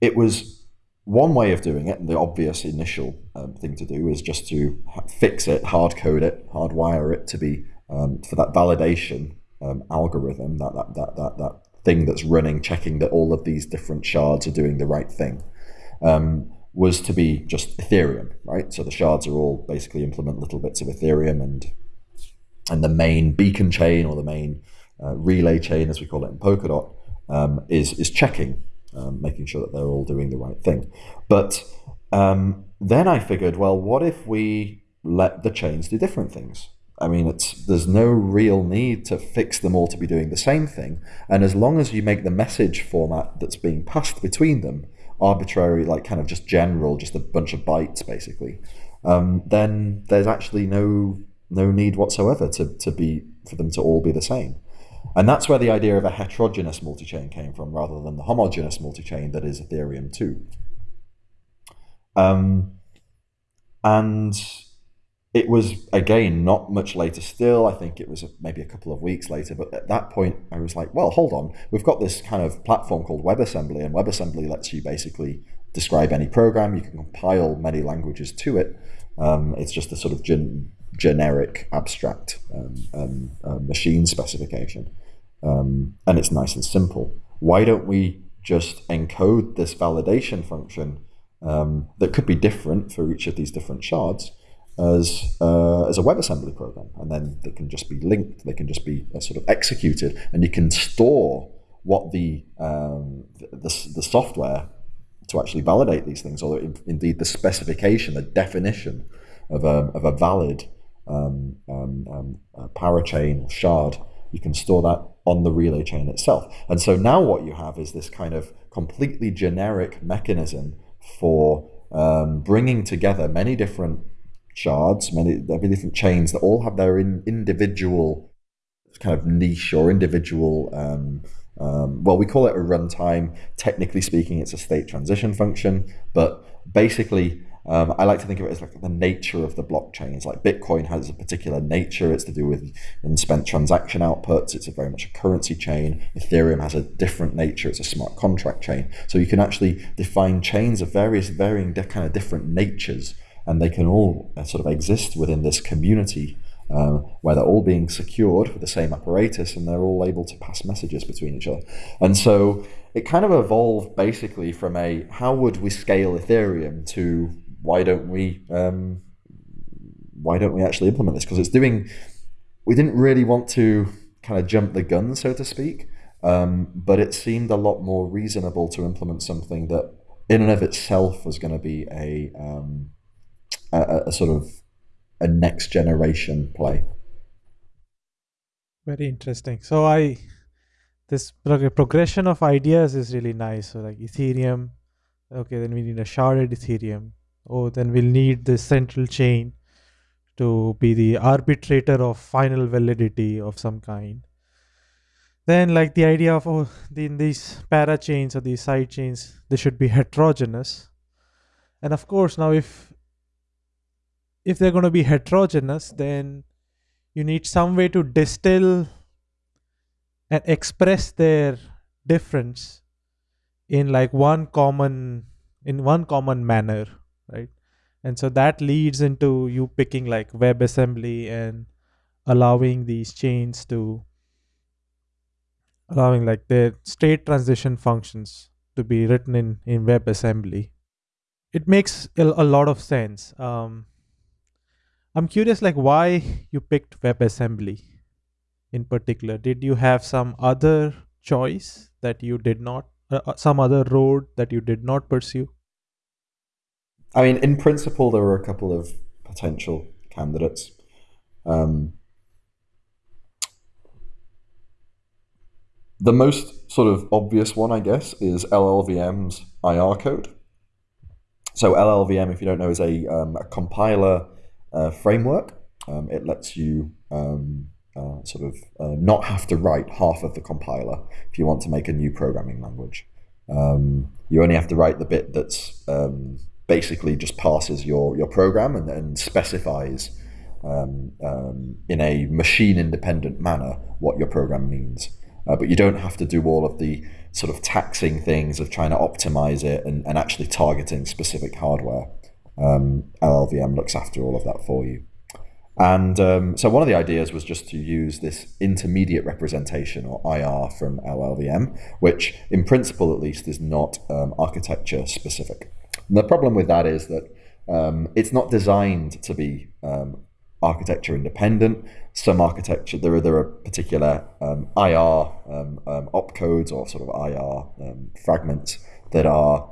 it was one way of doing it. And the obvious initial um, thing to do is just to fix it, hard code it, hardwire it to be um, for that validation um, algorithm, that, that that that that thing that's running, checking that all of these different shards are doing the right thing. Um, was to be just Ethereum, right? So the shards are all basically implement little bits of Ethereum and and the main beacon chain or the main uh, relay chain, as we call it in Polkadot, um, is is checking, um, making sure that they're all doing the right thing. But um, then I figured, well, what if we let the chains do different things? I mean, it's there's no real need to fix them all to be doing the same thing, and as long as you make the message format that's being passed between them arbitrary, like kind of just general, just a bunch of bytes, basically, um, then there's actually no no need whatsoever to, to be for them to all be the same. And that's where the idea of a heterogeneous multi-chain came from, rather than the homogeneous multi-chain that is Ethereum 2. Um, and it was again not much later still. I think it was maybe a couple of weeks later. But at that point i was like well hold on. We've got this kind of platform called webassembly and webassembly lets you basically describe any program. You can compile many languages to it. Um, it's just a sort of gen- generic abstract um, um, uh, machine specification. Um, and it's nice and simple. Why don't we just encode this validation function um, that could be different for each of these different shards as uh, as a WebAssembly program, and then they can just be linked. They can just be uh, sort of executed, and you can store what the um, the, the, software to actually validate these things, or in, indeed the specification, the definition of a of a valid um, um, um parachain or shard. You can store that on the relay chain itself, and so now what you have is this kind of completely generic mechanism for um, bringing together many different shards, many many different chains that all have their in, individual kind of niche or individual. Um, um, well, we call it a runtime. Technically speaking, it's a state transition function, but basically, um, I like to think of it as like the nature of the blockchains. Like Bitcoin has a particular nature; it's to do with unspent transaction outputs. It's a very much a currency chain. Ethereum has a different nature; it's a smart contract chain. So you can actually define chains of various, varying kind of different natures and they can all uh, sort of exist within this community um, where they're all being secured with the same apparatus and they're all able to pass messages between each other. And so it kind of evolved basically from a how would we scale Ethereum to why don't we um, why don't we actually implement this? Because it's doing we didn't really want to kind of jump the gun, so to speak. Um, but it seemed a lot more reasonable to implement something that in and of itself was going to be a um, a, a sort of a next generation play. Very interesting. So I this prog- progression of ideas is really nice. So like Ethereum, okay, then we need a sharded Ethereum. Oh, then we'll need the central chain to be the arbitrator of final validity of some kind. Then like the idea of oh, in these parachains or these side chains, they should be heterogeneous. And of course, now if if they're going to be heterogeneous, then you need some way to distill and express their difference in like one common in one common manner right? And so that leads into you picking like webassembly and allowing these chains to allowing like the state transition functions to be written in in webassembly. It makes a, a lot of sense. Um, I'm curious, like why you picked WebAssembly in particular. Did you have some other choice that you did not, uh, uh, some other road that you did not pursue? I mean, in principle, there were a couple of potential candidates. Um, the most sort of obvious one, I guess, is LLVM's IR code. So LLVM, if you don't know, is a, um, a compiler uh, framework. Um, it lets you um, uh, sort of uh, not have to write half of the compiler if you want to make a new programming language. Um, you only have to write the bit that's um, basically just parses your, your program and then specifies um, um, in a machine independent manner what your program means. Uh, but you don't have to do all of the sort of taxing things of trying to optimize it and, and actually targeting specific hardware. Um, LLVM looks after all of that for you. And um, so one of the ideas was just to use this intermediate representation or IR from LLVM, which in principle at least is not um, architecture specific. And the problem with that is that um, it's not designed to be um, architecture independent. Some architecture, there are, there are particular um, IR um, opcodes or sort of IR fragments that are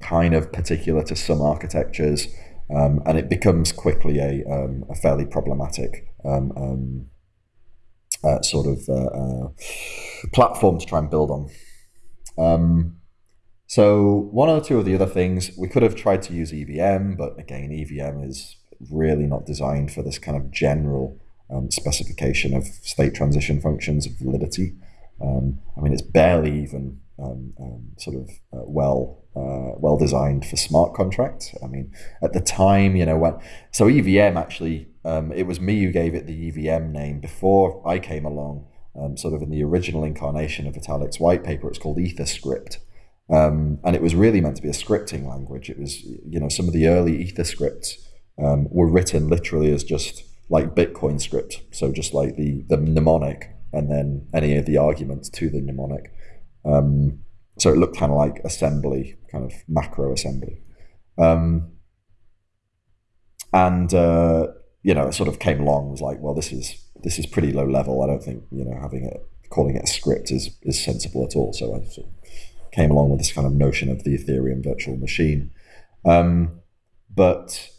kind of particular to some architectures. Um, and it becomes quickly a, um, a fairly problematic um, um uh, sort of uh, uh, platform to try and build on. Um, so one or two of the other things, we could have tried to use EVM, but again, EVM is really not designed for this kind of general um, specification of state transition functions of validity. I mean, it's barely even sort of uh, well uh, well designed for smart contracts. I mean, at the time, you know, when so EVM actually, um, it was me who gave it the EVM name before I came along. Um, sort of in the original incarnation of Vitalik's white paper, it's called EtherScript. Um, and it was really meant to be a scripting language. It was, you know, some of the early EtherScripts um, were written literally as just like Bitcoin script. So just like the, the mnemonic and then any of the arguments to the mnemonic. Um, so it looked kind of like assembly, kind of macro assembly. Um, and uh, you know, it sort of came along was like, well, this is this is pretty low level. I don't think you know having it calling it a script is is sensible at all. So I sort of came along with this kind of notion of the Ethereum virtual machine. Um, but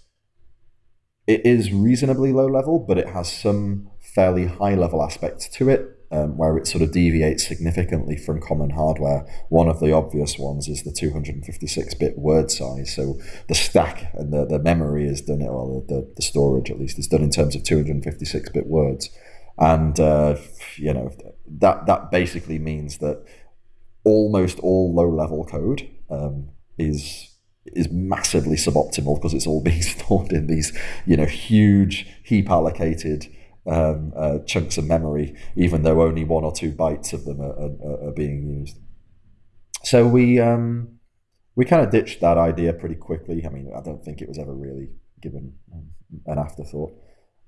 it is reasonably low level, but it has some fairly high level aspects to it um, where it sort of deviates significantly from common hardware. One of the obvious ones is the 256-bit word size. So the stack and the, the memory is done, or the, the storage at least, is done in terms of 256-bit words. And, uh, you know, that, that basically means that almost all low-level code um, is is massively suboptimal because it's all being stored in these, you know, huge heap allocated um, uh, chunks of memory, even though only one or two bytes of them are, are, are being used. So we um, we kind of ditched that idea pretty quickly. I mean, I don't think it was ever really given an afterthought.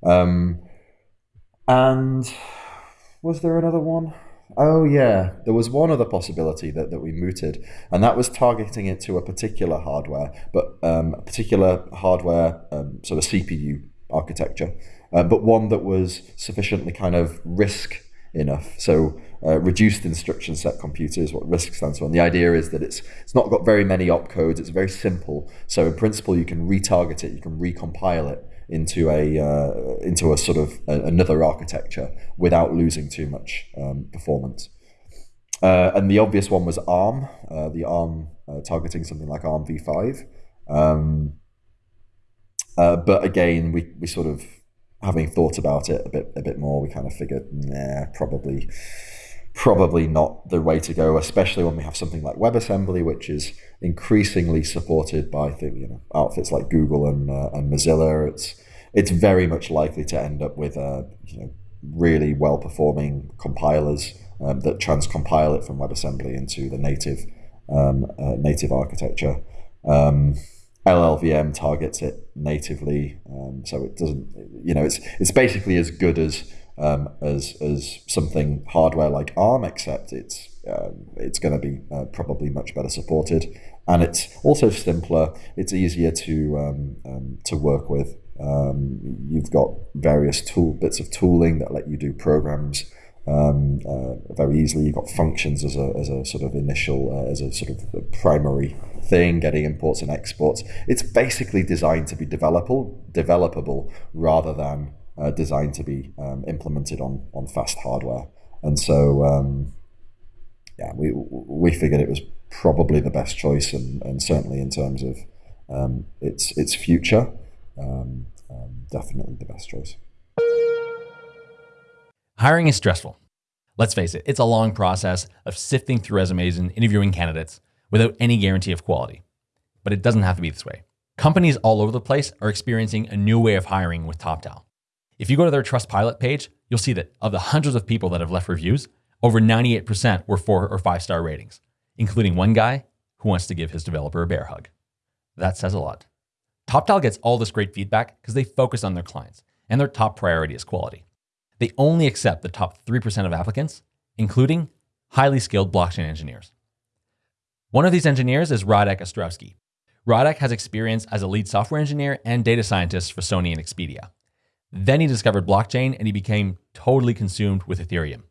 Um, and was there another one? Oh yeah, there was one other possibility that, that we mooted, and that was targeting it to a particular hardware, but um, a particular hardware, um, sort of CPU architecture uh, but one that was sufficiently kind of RISC enough. So uh, reduced instruction set computer is what RISC stands for. And the idea is that it's it's not got very many opcodes. It's very simple. So in principle, you can retarget it. You can recompile it into a uh, into a sort of a, another architecture without losing too much um, performance. Uh, and the obvious one was ARM, uh, the ARM uh, targeting something like ARM v5. Um, uh, but again, we, we sort of having thought about it a bit a bit more, we kind of figured, nah, probably probably not the way to go, especially when we have something like WebAssembly, which is increasingly supported by you know outfits like Google and uh, and Mozilla. It's it's very much likely to end up with uh, you know really well performing compilers um, that transcompile it from WebAssembly into the native um, uh, native architecture. Um, LLVM targets it natively, um, so it doesn't. You know, it's it's basically as good as um, as as something hardware like ARM, except it's um, it's going to be uh, probably much better supported, and it's also simpler. It's easier to um, um, to work with. You've got various tool bits of tooling that let you do programs um, uh, very easily. You've got functions as a, as a sort of initial, uh, as a sort of primary thing, getting imports and exports. It's basically designed to be developable, developable rather than uh, designed to be um, implemented on, on fast hardware. And so, um, yeah, we, we figured it was probably the best choice and, and certainly in terms of um, its, its future, um, um, definitely the best choice. Hiring is stressful. Let's face it, it's a long process of sifting through resumes and interviewing candidates without any guarantee of quality. But it doesn't have to be this way. Companies all over the place are experiencing a new way of hiring with Toptal. If you go to their Trustpilot page, you'll see that of the hundreds of people that have left reviews, over 98% were four or five star ratings, including one guy who wants to give his developer a bear hug. That says a lot. Toptal gets all this great feedback because they focus on their clients, and their top priority is quality they only accept the top 3% of applicants, including highly skilled blockchain engineers. One of these engineers is Radek Ostrowski. Radek has experience as a lead software engineer and data scientist for Sony and Expedia. Then he discovered blockchain and he became totally consumed with Ethereum.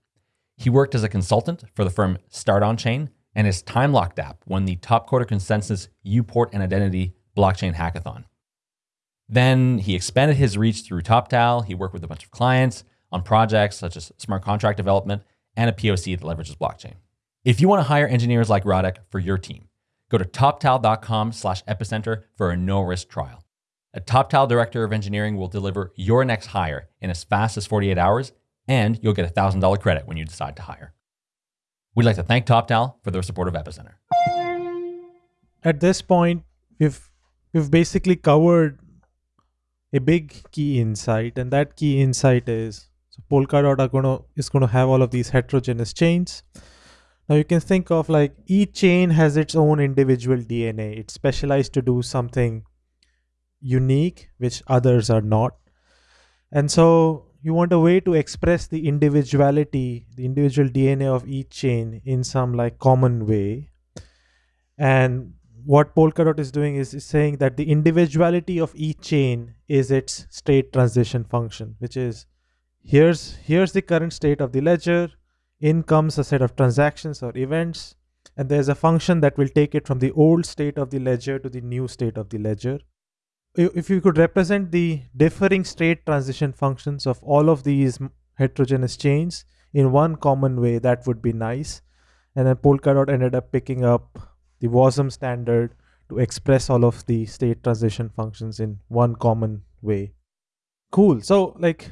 He worked as a consultant for the firm Start On Chain, and his time locked app won the top quarter Consensus uPort and Identity blockchain hackathon. Then he expanded his reach through Toptal. He worked with a bunch of clients, on projects such as smart contract development and a POC that leverages blockchain. If you want to hire engineers like Radek for your team, go to toptal.com slash epicenter for a no-risk trial. A Toptal director of engineering will deliver your next hire in as fast as 48 hours, and you'll get a $1,000 credit when you decide to hire. We'd like to thank Toptal for their support of Epicenter. At this point, we've we've basically covered a big key insight, and that key insight is so Polkadot are gonna is gonna have all of these heterogeneous chains. Now you can think of like each chain has its own individual DNA. It's specialized to do something unique, which others are not. And so you want a way to express the individuality, the individual DNA of each chain in some like common way. And what Polkadot is doing is, is saying that the individuality of each chain is its state transition function, which is here's here's the current state of the ledger. In comes a set of transactions or events and there's a function that will take it from the old state of the ledger to the new state of the ledger. If you could represent the differing state transition functions of all of these heterogeneous chains in one common way that would be nice. And then polkadot ended up picking up the wasm standard to express all of the state transition functions in one common way. Cool. So like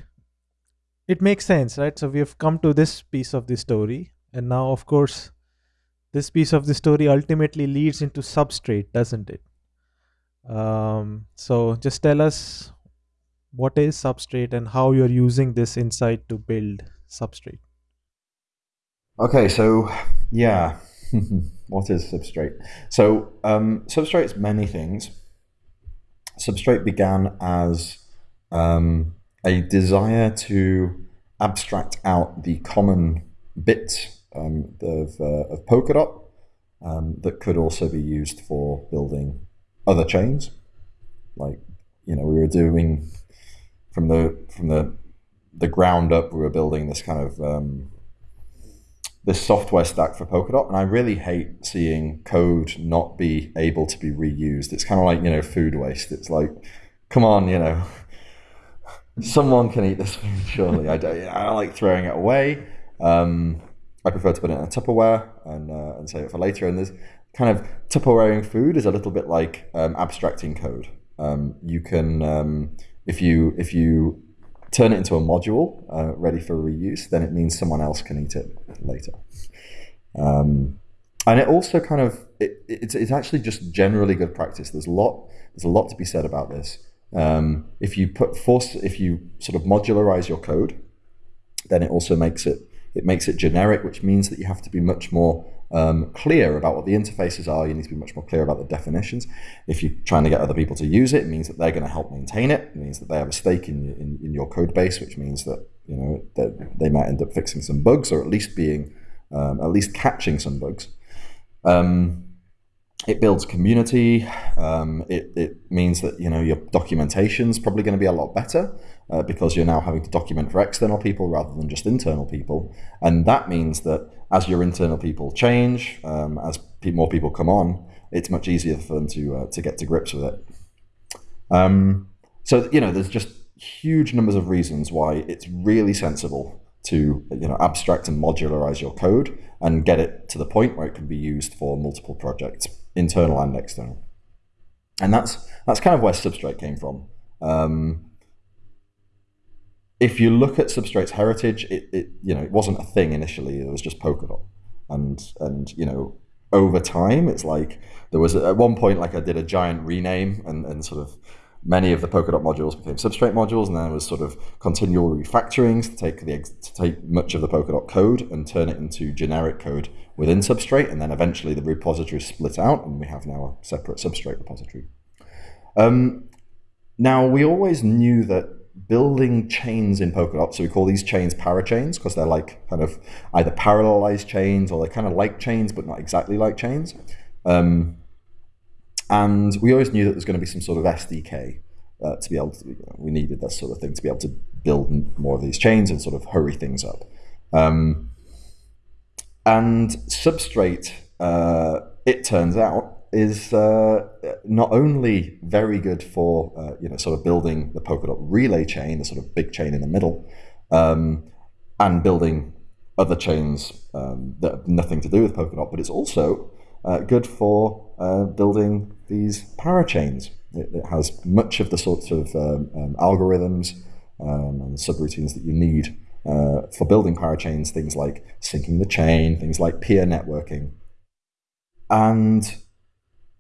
it makes sense, right? So we have come to this piece of the story, and now, of course, this piece of the story ultimately leads into substrate, doesn't it? Um, so just tell us what is substrate and how you're using this insight to build substrate. Okay, so yeah, what is substrate? So um, substrate's many things. Substrate began as um, a desire to abstract out the common bits um, of, uh, of Polkadot um, that could also be used for building other chains. Like, you know, we were doing from the from the the ground up, we were building this kind of um, this software stack for Polkadot, and I really hate seeing code not be able to be reused. It's kind of like you know food waste. It's like, come on, you know, someone can eat this food, surely. I don't, I don't like throwing it away. Um, I prefer to put it in a Tupperware and, uh, and save it for later. And there's kind of Tupperwareing food is a little bit like um, abstracting code. Um, you can, um, if you if you turn it into a module uh, ready for reuse, then it means someone else can eat it later. Um, and it also kind of it, it's it's actually just generally good practice. There's a lot there's a lot to be said about this. Um, if you put force, if you sort of modularize your code, then it also makes it it makes it generic, which means that you have to be much more um, clear about what the interfaces are. You need to be much more clear about the definitions. If you're trying to get other people to use it, it means that they're going to help maintain it. It means that they have a stake in, in, in your code base, which means that you know that they might end up fixing some bugs or at least being um, at least catching some bugs. Um, it builds community. Um, it, it means that you know your documentation is probably going to be a lot better uh, because you're now having to document for external people rather than just internal people, and that means that as your internal people change, um, as pe more people come on, it's much easier for them to uh, to get to grips with it. Um, so you know, there's just huge numbers of reasons why it's really sensible to you know abstract and modularize your code and get it to the point where it can be used for multiple projects internal and external. And that's that's kind of where Substrate came from. Um, if you look at Substrate's heritage, it, it you know it wasn't a thing initially. It was just Polkadot, and and you know over time, it's like there was at one point like I did a giant rename and, and sort of many of the Polkadot modules became Substrate modules, and there was sort of continual refactorings to take the to take much of the Polkadot code and turn it into generic code within Substrate, and then eventually the repository split out, and we have now a separate Substrate repository. Um, now we always knew that building chains in Polkadot, so we call these chains parachains because they're like kind of either parallelized chains or they're kind of like chains but not exactly like chains. Um, and we always knew that there's going to be some sort of SDK uh, to be able to, you know, we needed that sort of thing to be able to build more of these chains and sort of hurry things up. Um, and Substrate, uh, it turns out, is uh, not only very good for uh, you know sort of building the Polkadot relay chain, the sort of big chain in the middle, um, and building other chains um, that have nothing to do with Polkadot, but it's also uh, good for uh, building these parachains. It, it, has much of the sorts of um, um, algorithms um, and subroutines that you need uh, for building parachains, things like syncing the chain, things like peer networking. And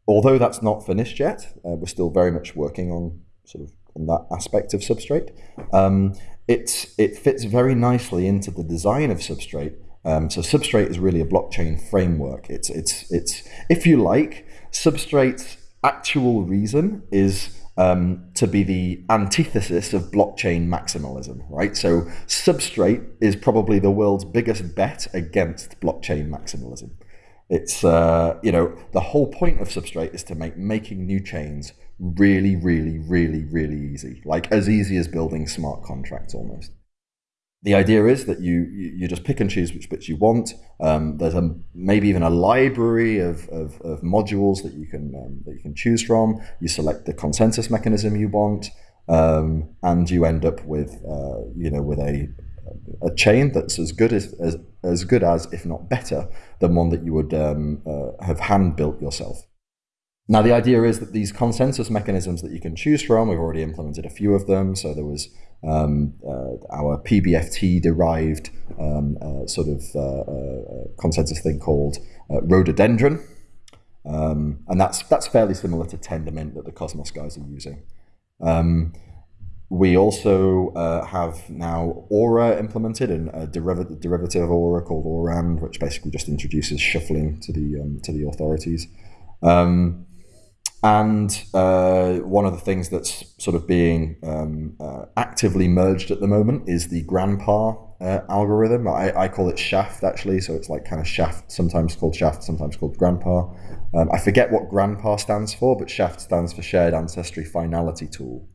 although that's not finished yet, uh, we're still very much working on sort of on that aspect of Substrate. Um, it, it fits very nicely into the design of Substrate. Um, so Substrate is really a blockchain framework. It's, it's, it's, if you like, Substrate's actual reason is um, to be the antithesis of blockchain maximalism, right? So Substrate is probably the world's biggest bet against blockchain maximalism. It's uh, you know the whole point of Substrate is to make making new chains really, really, really, really easy, like as easy as building smart contracts almost. The idea is that you you just pick and choose which bits you want. Um, there's a maybe even a library of, of, of modules that you can um, that you can choose from. You select the consensus mechanism you want, um, and you end up with uh, you know with a a chain that's as good as, as, as good as, if not better, than one that you would um, uh, have hand built yourself. Now, the idea is that these consensus mechanisms that you can choose from, we've already implemented a few of them. So there was um, uh, our PBFT derived um, uh, sort of uh, uh consensus thing called uh, rhododendron. Um, and that's, that's fairly similar to Tendermint that the Cosmos guys are using. Um, we also have now Aura implemented and a derivative, derivative of Aura called Aurand, which basically just introduces shuffling to the um, to the authorities. Um, and uh, one of the things that's sort of being um, uh, actively merged at the moment is the Grandpa uh, algorithm. I, I, call it Shaft actually, so it's like kind of Shaft, sometimes called Shaft, sometimes called Grandpa. Um, I forget what Grandpa stands for, but Shaft stands for Shared Ancestry Finality Tool.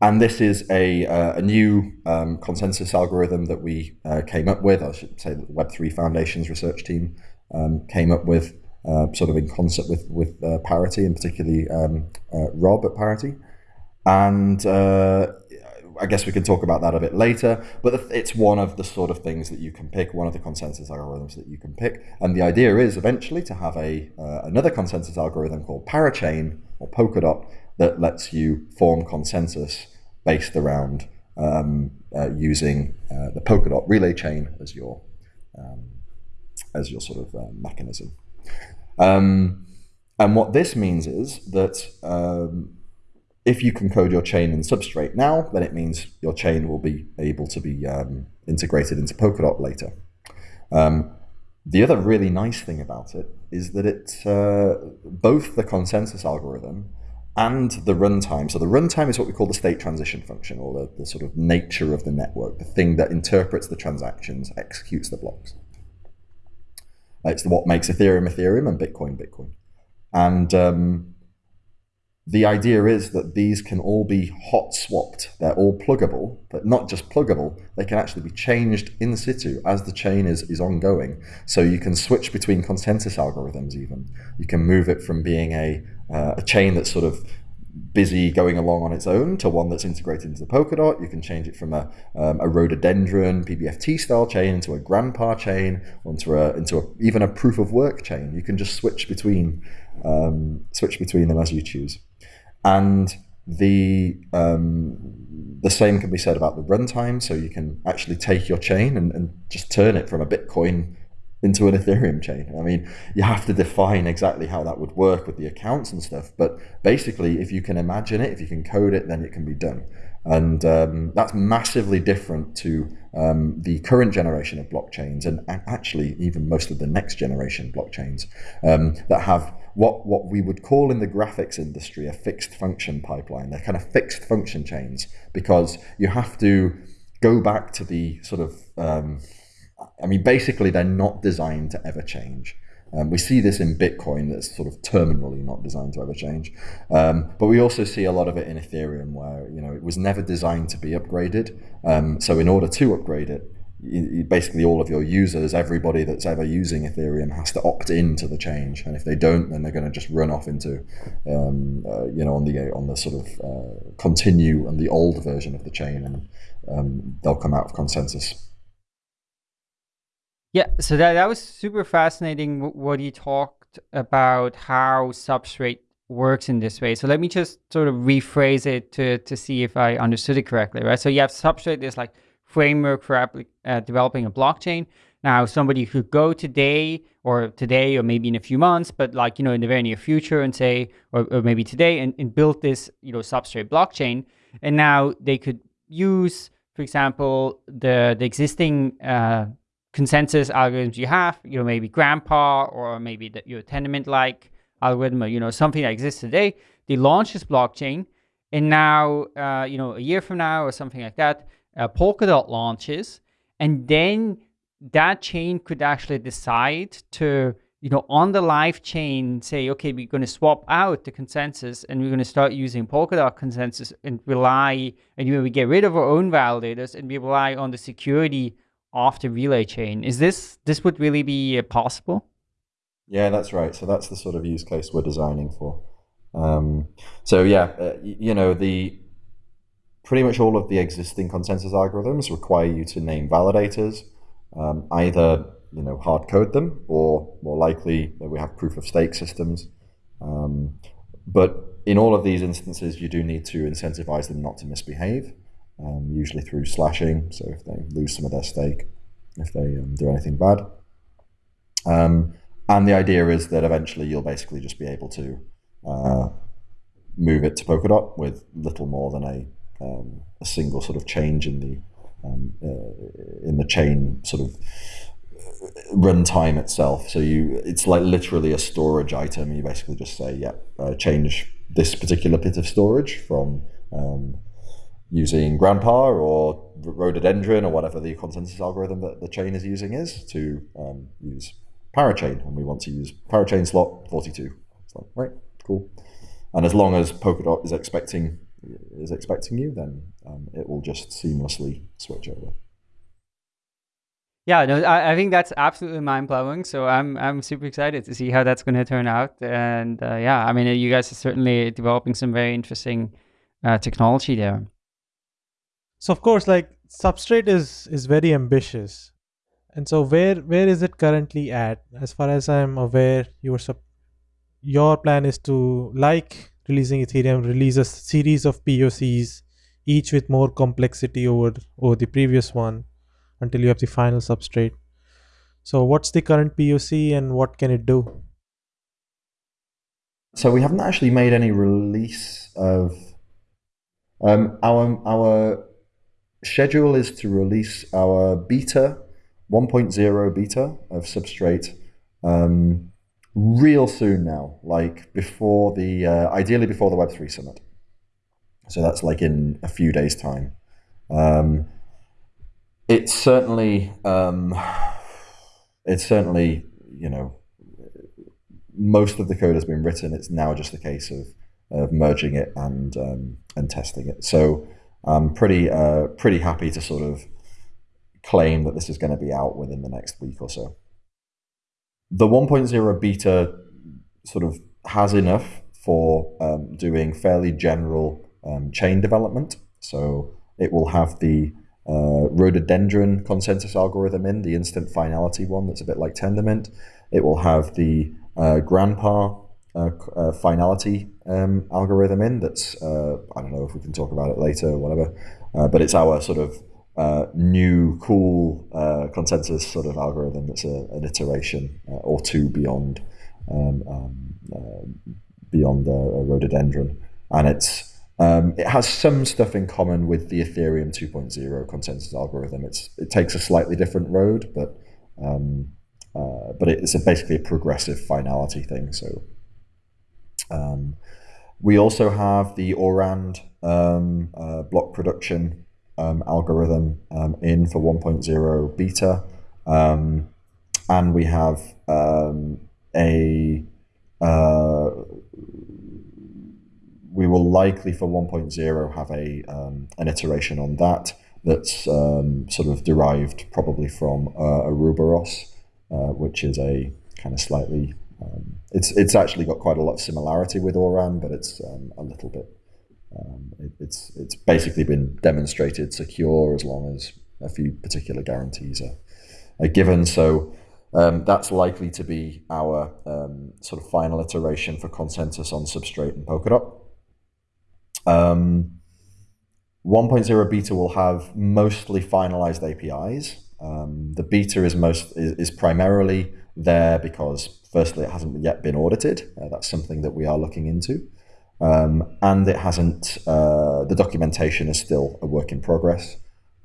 And this is a, uh, a new um, consensus algorithm that we uh, came up with. I should say that the Web3 Foundation's research team um, came up with, uh, sort of in concert with, with uh, Parity, and particularly um, uh, Rob at Parity. And uh, I guess we can talk about that a bit later, but it's one of the sort of things that you can pick, one of the consensus algorithms that you can pick. And the idea is eventually to have a another consensus algorithm called Parachain or Polkadot that lets you form consensus based around um, uh, using uh, the Polkadot relay chain as your um, as your sort of uh, mechanism. Um, and what this means is that um, if you can code your chain in Substrate now, then it means your chain will be able to be um, integrated into Polkadot later. Um, the other really nice thing about it is that it's uh, both the consensus algorithm and the runtime. So the runtime is what we call the state transition function, or the, the, sort of nature of the network, the thing that interprets the transactions, executes the blocks. It's what makes Ethereum Ethereum and Bitcoin Bitcoin. And um, the idea is that these can all be hot swapped. They're all pluggable, but not just pluggable. They can actually be changed in situ as the chain is, is ongoing. So you can switch between consensus algorithms even. You can move it from being a, uh, a chain that's sort of busy going along on its own to one that's integrated into the Polkadot. You can change it from a, um, a rhododendron PBFT style chain into a grandpa chain, or into a, into a, even a proof of work chain. You can just switch between um, switch between them as you choose. And the um, the same can be said about the runtime. So you can actually take your chain and, and just turn it from a Bitcoin into an Ethereum chain. I mean, you have to define exactly how that would work with the accounts and stuff. But basically, if you can imagine it, if you can code it, then it can be done. And um, that's massively different to um, the current generation of blockchains and actually even most of the next generation blockchains um, that have what, what we would call in the graphics industry a fixed function pipeline. They're kind of fixed function chains because you have to go back to the sort of um, I mean, basically, they're not designed to ever change. Um, we see this in Bitcoin that's sort of terminally not designed to ever change. Um, but we also see a lot of it in Ethereum where, you know, it was never designed to be upgraded. Um, so in order to upgrade it, you, basically all of your users, everybody that's ever using Ethereum has to opt in to the change. And if they don't, then they're going to just run off into, um, uh, you know, on the, on the sort of uh, continue on the old version of the chain and um, they'll come out of consensus. Yeah, so that, that was super fascinating what you talked about how Substrate works in this way. So let me just sort of rephrase it to, to see if I understood it correctly, right? So you have Substrate is like framework for uh, developing a blockchain. Now, somebody could go today or today or maybe in a few months, but like, you know, in the very near future and say, or, or maybe today and, and build this, you know, Substrate blockchain. And now they could use, for example, the, the existing uh, consensus algorithms you have, you know, maybe Grandpa or maybe the, your Tendermint-like algorithm or, you know, something that exists today, they launch this blockchain and now, uh, you know, a year from now or something like that, uh, Polkadot launches and then that chain could actually decide to, you know, on the live chain say, okay, we're going to swap out the consensus and we're going to start using Polkadot consensus and rely, and you know, we get rid of our own validators and we rely on the security off the relay chain. Is this this would really be uh, possible? Yeah, that's right. So that's the sort of use case we're designing for. Um, so yeah, uh, you know the pretty much all of the existing consensus algorithms require you to name validators, um, either you know hard code them or more likely that we have proof of stake systems. Um, but in all of these instances, you do need to incentivize them not to misbehave um, usually through slashing. So if they lose some of their stake, if they um, do anything bad. Um, and the idea is that eventually you'll basically just be able to uh, move it to Polkadot with little more than a, um, a single sort of change in the um, uh, in the chain sort of runtime itself. So you, it's like literally a storage item. You basically just say, yeah, uh, change this particular bit of storage from um, using Grandpa or Rhododendron or whatever the consensus algorithm that the chain is using is to um, use Parachain, and we want to use Parachain slot 42. It's like, right, cool. And as long as Polkadot is expecting is expecting you, then um, it will just seamlessly switch over. Yeah, no, I, I think that's absolutely mind blowing. So I'm I'm super excited to see how that's going to turn out. And uh, yeah, I mean, you guys are certainly developing some very interesting uh, technology there. So of course, like substrate is is very ambitious, and so where where is it currently at? As far as I'm aware, your sub your plan is to like releasing Ethereum, release a series of POCs, each with more complexity over over the previous one, until you have the final substrate. So what's the current POC and what can it do? So we haven't actually made any release of um, our our schedule is to release our beta 1.0 beta of Substrate um, real soon now, like before the uh, ideally before the Web3 summit. So that's like in a few days' time. Um, it's certainly um, it's certainly you know most of the code has been written. It's now just a case of of merging it and um, and testing it. So I'm pretty uh, pretty happy to sort of claim that this is going to be out within the next week or so. The 1.0 beta sort of has enough for um, doing fairly general um, chain development. So it will have the uh, rhododendron consensus algorithm in, the instant finality one that's a bit like Tendermint. It will have the uh, Grandpa uh, finality um, algorithm in. That's uh, I don't know if we can talk about it later or whatever, uh, but it's our sort of uh, new cool uh, consensus sort of algorithm that's a, an iteration or two beyond um, um, beyond rhododendron, and it's um, it has some stuff in common with the Ethereum 2.0 consensus algorithm. It's it takes a slightly different road, but um, but it's a basically a progressive finality thing. So um, we also have the Orand um, uh, block production um, algorithm um, in for 1.0 beta, and we have a uh, we will likely for 1.0 have a um, an iteration on that that's um, sort of derived probably from uh, Ouroboros, uh, which is a kind of slightly um, it's it's actually got quite a lot of similarity with ORAN, but it's um, a little bit um, it, it's it's basically been demonstrated secure as long as a few particular guarantees are, are given. So um, that's likely to be our um, sort of final iteration for consensus on Substrate and Polkadot. Um, 1.0 beta will have mostly finalized APIs. Um, the beta is most is, is, primarily there because firstly it hasn't yet been audited. Uh, that's something that we are looking into, um, and it hasn't. Uh, the documentation is still a work in progress.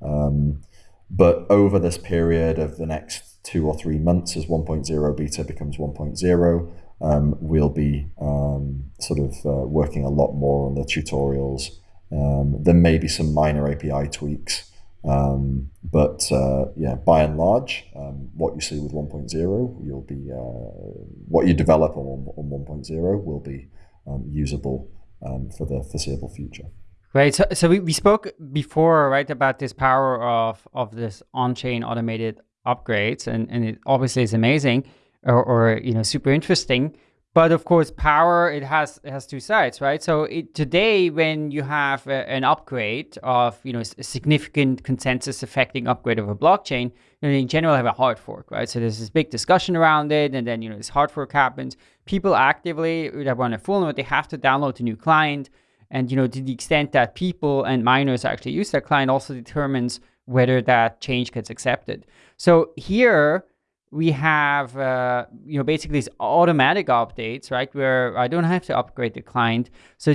Um, but over this period of the next two or three months, as 1.0 beta becomes 1.0, um, we'll be um, sort of uh, working a lot more on the tutorials. Um, there may be some minor API tweaks, um, but uh, yeah, by and large, um, what you see with 1.0, you'll be uh, what you develop on, on 1.0 will be um, usable for the foreseeable future. Right. So, so we, we spoke before, right, about this power of of this on-chain automated upgrades, and and it obviously is amazing or, or you know super interesting but of course power it has it has two sides right? So it, today when you have a, an upgrade of you know a significant consensus affecting upgrade of a blockchain you know, in general have a hard fork right? So there's this big discussion around it and then you know this hard fork happens. People actively that run a full node they have to download a new client. And you know to the extent that people and miners actually use that client also determines whether that change gets accepted. So here we have uh, you know basically these automatic updates, right? Where I don't have to upgrade the client. So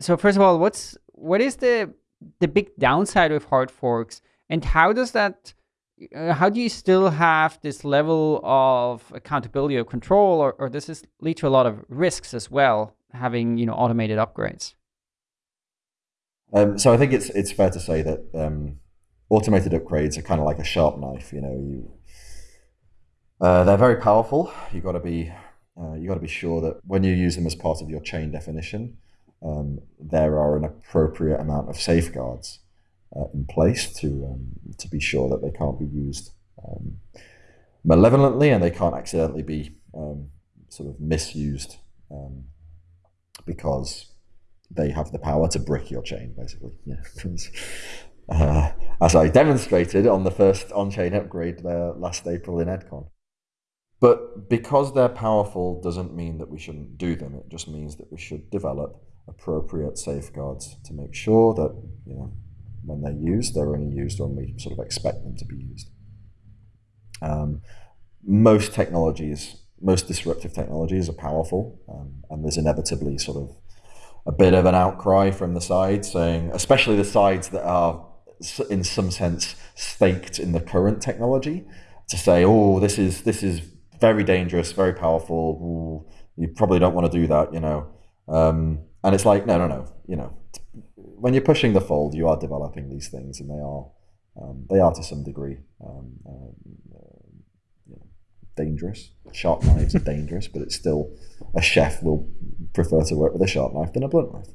so first of all, what's what is the the big downside with hard forks, and how does that uh, how do you still have this level of accountability or control, or, or does this lead to a lot of risks as well, having you know automated upgrades? Um, so I think it's it's fair to say that um, automated upgrades are kind of like a sharp knife. You know, you uh, they're very powerful. You've got to be uh, you got to be sure that when you use them as part of your chain definition, um, there are an appropriate amount of safeguards uh, in place to um, to be sure that they can't be used um, malevolently and they can't accidentally be um, sort of misused um, because they have the power to brick your chain, basically. Yeah. Uh, as I demonstrated on the first on-chain upgrade uh, last April in EdCon. But because they're powerful doesn't mean that we shouldn't do them. It just means that we should develop appropriate safeguards to make sure that, you know, when they're used, they're only used when we sort of expect them to be used. Um, most technologies, most disruptive technologies are powerful, um, and there's inevitably sort of a bit of an outcry from the sides saying, especially the sides that are in some sense staked in the current technology, to say, oh, this is this is very dangerous, very powerful. Ooh, you probably don't want to do that, you know. Um, and it's like, no, no, no. You know, when you're pushing the fold, you are developing these things, and they are um, they are to some degree um, uh, know, dangerous. Sharp knives are dangerous, but it's still a chef will prefer to work with a sharp knife than a blunt knife.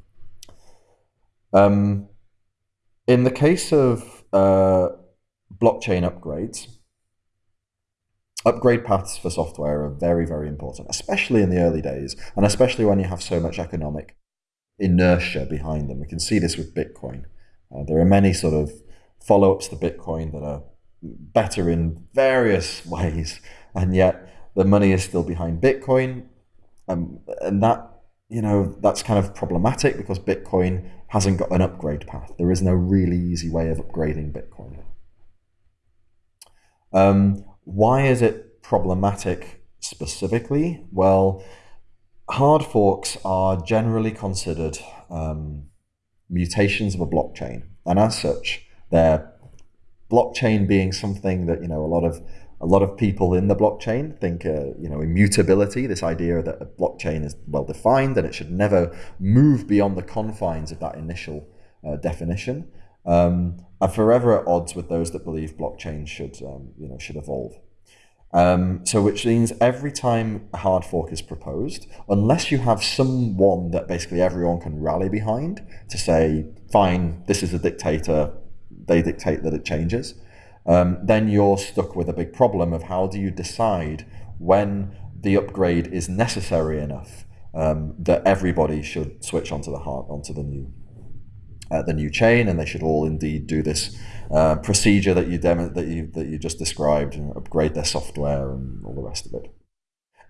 Um, in the case of uh, blockchain upgrades, upgrade paths for software are very, very important, especially in the early days, and especially when you have so much economic inertia behind them. We can see this with Bitcoin. Uh, there are many sort of follow ups to Bitcoin that are better in various ways, and yet the money is still behind Bitcoin. um, and that you know that's kind of problematic because Bitcoin hasn't got an upgrade path. There is no really easy way of upgrading Bitcoin. Um, why is it problematic specifically? Well, hard forks are generally considered um, mutations of a blockchain, and as such, they're blockchain being something that you know a lot of a lot of people in the blockchain think uh, you know immutability this idea that a blockchain is well defined and it should never move beyond the confines of that initial uh, definition um, are forever at odds with those that believe blockchain should um, you know should evolve. Um, so which means every time a hard fork is proposed, unless you have someone that basically everyone can rally behind to say, fine, this is a dictator, they dictate that it changes, um, then you're stuck with a big problem of how do you decide when the upgrade is necessary enough um, that everybody should switch onto the hard, onto the new the new chain, and they should all indeed do this uh, procedure that you demo, that you that you just described and upgrade their software and all the rest of it.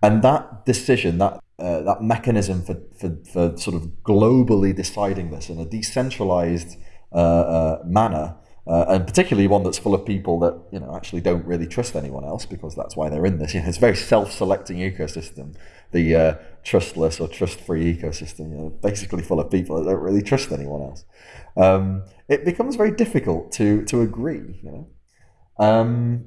And that decision, that uh, that mechanism for, for, for sort of globally deciding this in a decentralized uh, uh, manner uh, and particularly one that's full of people that you know actually don't really trust anyone else because that's why they're in this. You know, it's a very self-selecting ecosystem, the uh, trustless or trust-free ecosystem. You know, basically full of people that don't really trust anyone else. Um, it becomes very difficult to to agree. You know, um,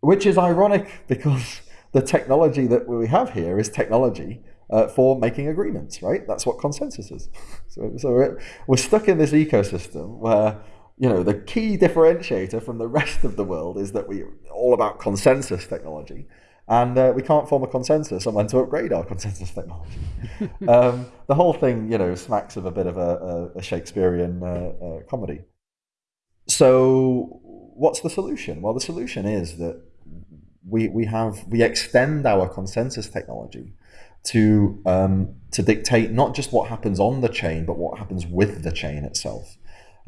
which is ironic because the technology that we have here is technology uh, for making agreements, right? That's what consensus is. so, so we're, we're stuck in this ecosystem where you know, the key differentiator from the rest of the world is that we're all about consensus technology. And uh, we can't form a consensus on when to upgrade our consensus technology. um, the whole thing, you know, smacks of a bit of a, a, Shakespearean uh, uh, comedy. So, what's the solution? Well, the solution is that we, we have we extend our consensus technology to um, to dictate not just what happens on the chain, but what happens with the chain itself.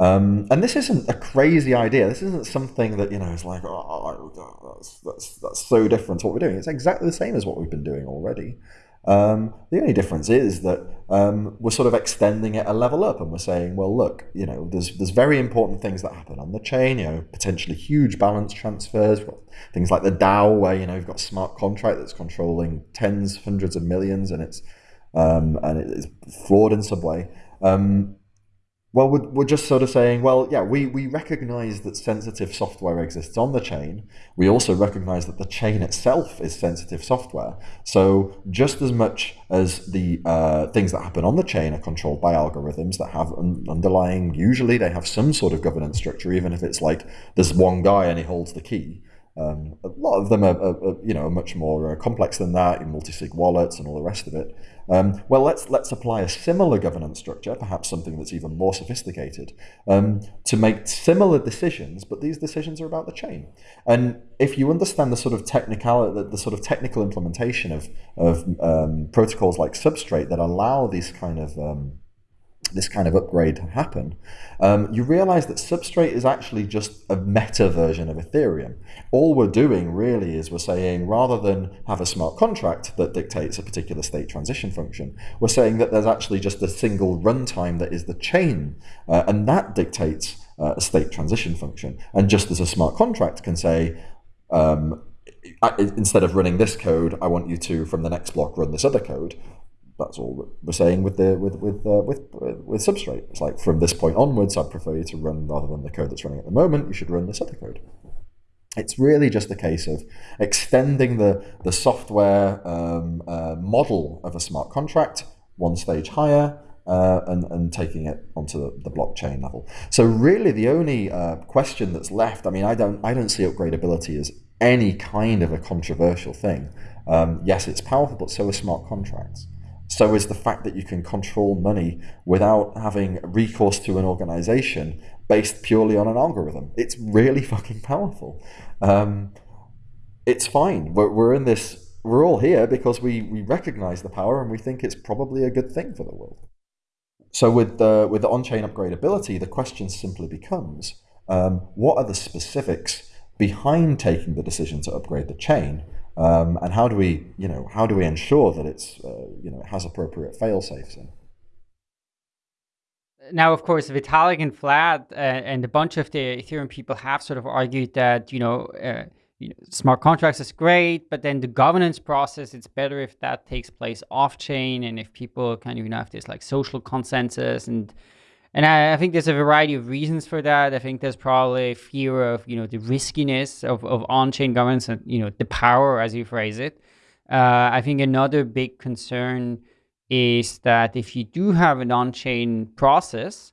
Um, and this isn't a crazy idea. This isn't something that you know is like, oh, that's, that's that's so different to what we're doing. It's exactly the same as what we've been doing already. Um, the only difference is that um, we're sort of extending it a level up, and we're saying, well, look, you know, there's there's very important things that happen on the chain. You know, potentially huge balance transfers. Things like the DAO, where you know you've got smart contract that's controlling tens, hundreds of millions, and it's um, and it's flawed in some way. Um, well, we're, we're just sort of saying, well, yeah, we, we recognize that sensitive software exists on the chain. We also recognize that the chain itself is sensitive software. So just as much as the uh, things that happen on the chain are controlled by algorithms that have un- underlying, usually they have some sort of governance structure, even if it's like there's one guy and he holds the key. Um, a lot of them are, are, are you know, much more uh, complex than that in multi-sig wallets and all the rest of it. Um, well, let's let's apply a similar governance structure, perhaps something that's even more sophisticated, um, to make similar decisions. But these decisions are about the chain. And if you understand the sort of technical, the, the sort of technical implementation of of um, protocols like Substrate that allow these kind of um, this kind of upgrade happen, um, you realize that Substrate is actually just a meta version of Ethereum. All we're doing really is we're saying rather than have a smart contract that dictates a particular state transition function, we're saying that there's actually just a single runtime that is the chain, uh, and that dictates uh, a state transition function. And just as a smart contract can say, um, instead of running this code, I want you to, from the next block, run this other code that's all we're saying with the with with uh, with with substrate. It's like from this point onwards, I'd prefer you to run rather than the code that's running at the moment. You should run this other code. It's really just a case of extending the the software um, uh, model of a smart contract one stage higher. Uh, and, and taking it onto the, the blockchain level. So really, the only uh, question that's left. I mean, I don't I don't see upgradability as any kind of a controversial thing. Um, yes, it's powerful, but so are smart contracts so is the fact that you can control money without having recourse to an organization based purely on an algorithm. It's really fucking powerful. Um, it's fine. We're, we're in this, we're all here because we, we recognize the power and we think it's probably a good thing for the world. So with the, with the on-chain upgradability, the question simply becomes, um, what are the specifics behind taking the decision to upgrade the chain Um, and how do we, you know, how do we ensure that it's, uh, you know, it has appropriate fail safes in? Now, of course, Vitalik and Vlad uh, and a bunch of the Ethereum people have sort of argued that you know, uh, you know, smart contracts is great, but then the governance process, it's better if that takes place off chain and if people kind of you know have this like social consensus and and I, I, think there's a variety of reasons for that. I think there's probably fear of you know the riskiness of, of on-chain governance and you know the power, as you phrase it. Uh, I think another big concern is that if you do have an on-chain process,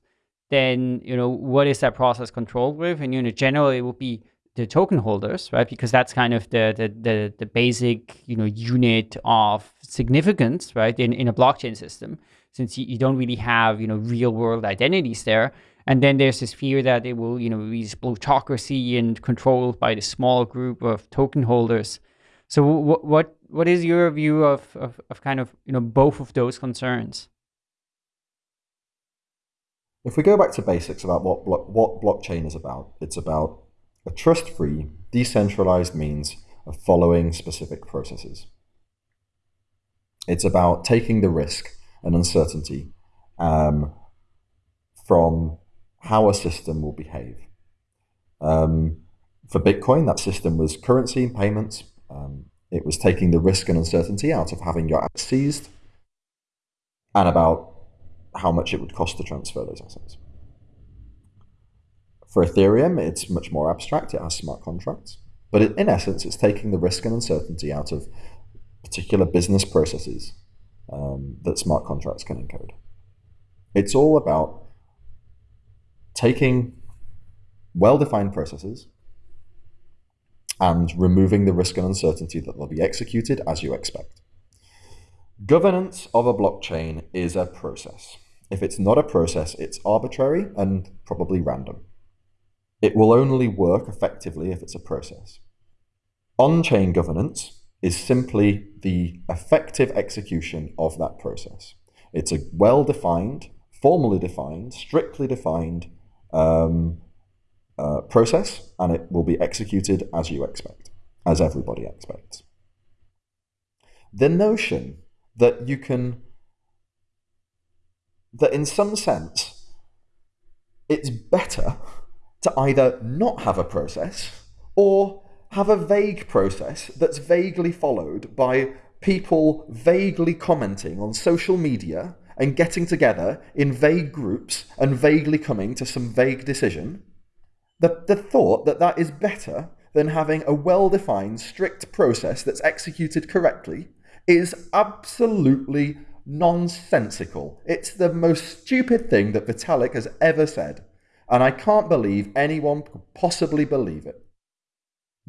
then you know what is that process controlled with, and you know generally it would be the token holders, right? Because that's kind of the the the, the basic you know unit of significance, right, in in a blockchain system since you, you don't really have, you know, real world identities there. And then there's this fear that it will, you know, be plutocracy and controlled by the small group of token holders. So what what what is your view of, of, of kind of you know both of those concerns? If we go back to basics about what blo what blockchain is about, it's about a trust-free, decentralized means of following specific processes. It's about taking the risk and uncertainty um, from how a system will behave. Um, for Bitcoin, that system was currency and payments. Um, it was taking the risk and uncertainty out of having your assets seized and about how much it would cost to transfer those assets. For Ethereum, it's much more abstract. It has smart contracts. But in essence, it's taking the risk and uncertainty out of particular business processes um, that smart contracts can encode. It's all about taking well-defined processes and removing the risk and uncertainty that they'll be executed as you expect. Governance of a blockchain is a process. If it's not a process, it's arbitrary and probably random. It will only work effectively if it's a process. On-chain governance is simply the effective execution of that process. It's a well-defined, formally defined, strictly defined um, uh, process, and it will be executed as you expect, as everybody expects. The notion that you can, that in some sense, it's better to either not have a process or have a vague process that's vaguely followed by people vaguely commenting on social media and getting together in vague groups and vaguely coming to some vague decision, the, the thought that that is better than having a well-defined, strict process that's executed correctly is absolutely nonsensical. It's the most stupid thing that Vitalik has ever said. And I can't believe anyone could possibly believe it.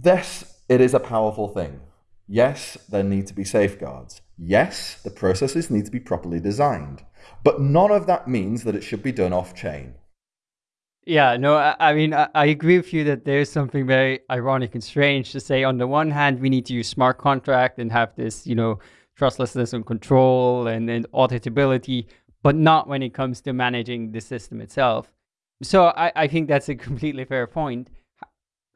This, it is a powerful thing. Yes, there need to be safeguards. Yes, the processes need to be properly designed. But none of that means that it should be done off chain. Yeah, no, I, I mean, I, I, agree with you that there's something very ironic and strange to say. On the one hand, we need to use smart contract and have this, you know, trustlessness and control and, and auditability, but not when it comes to managing the system itself. So I, I think that's a completely fair point.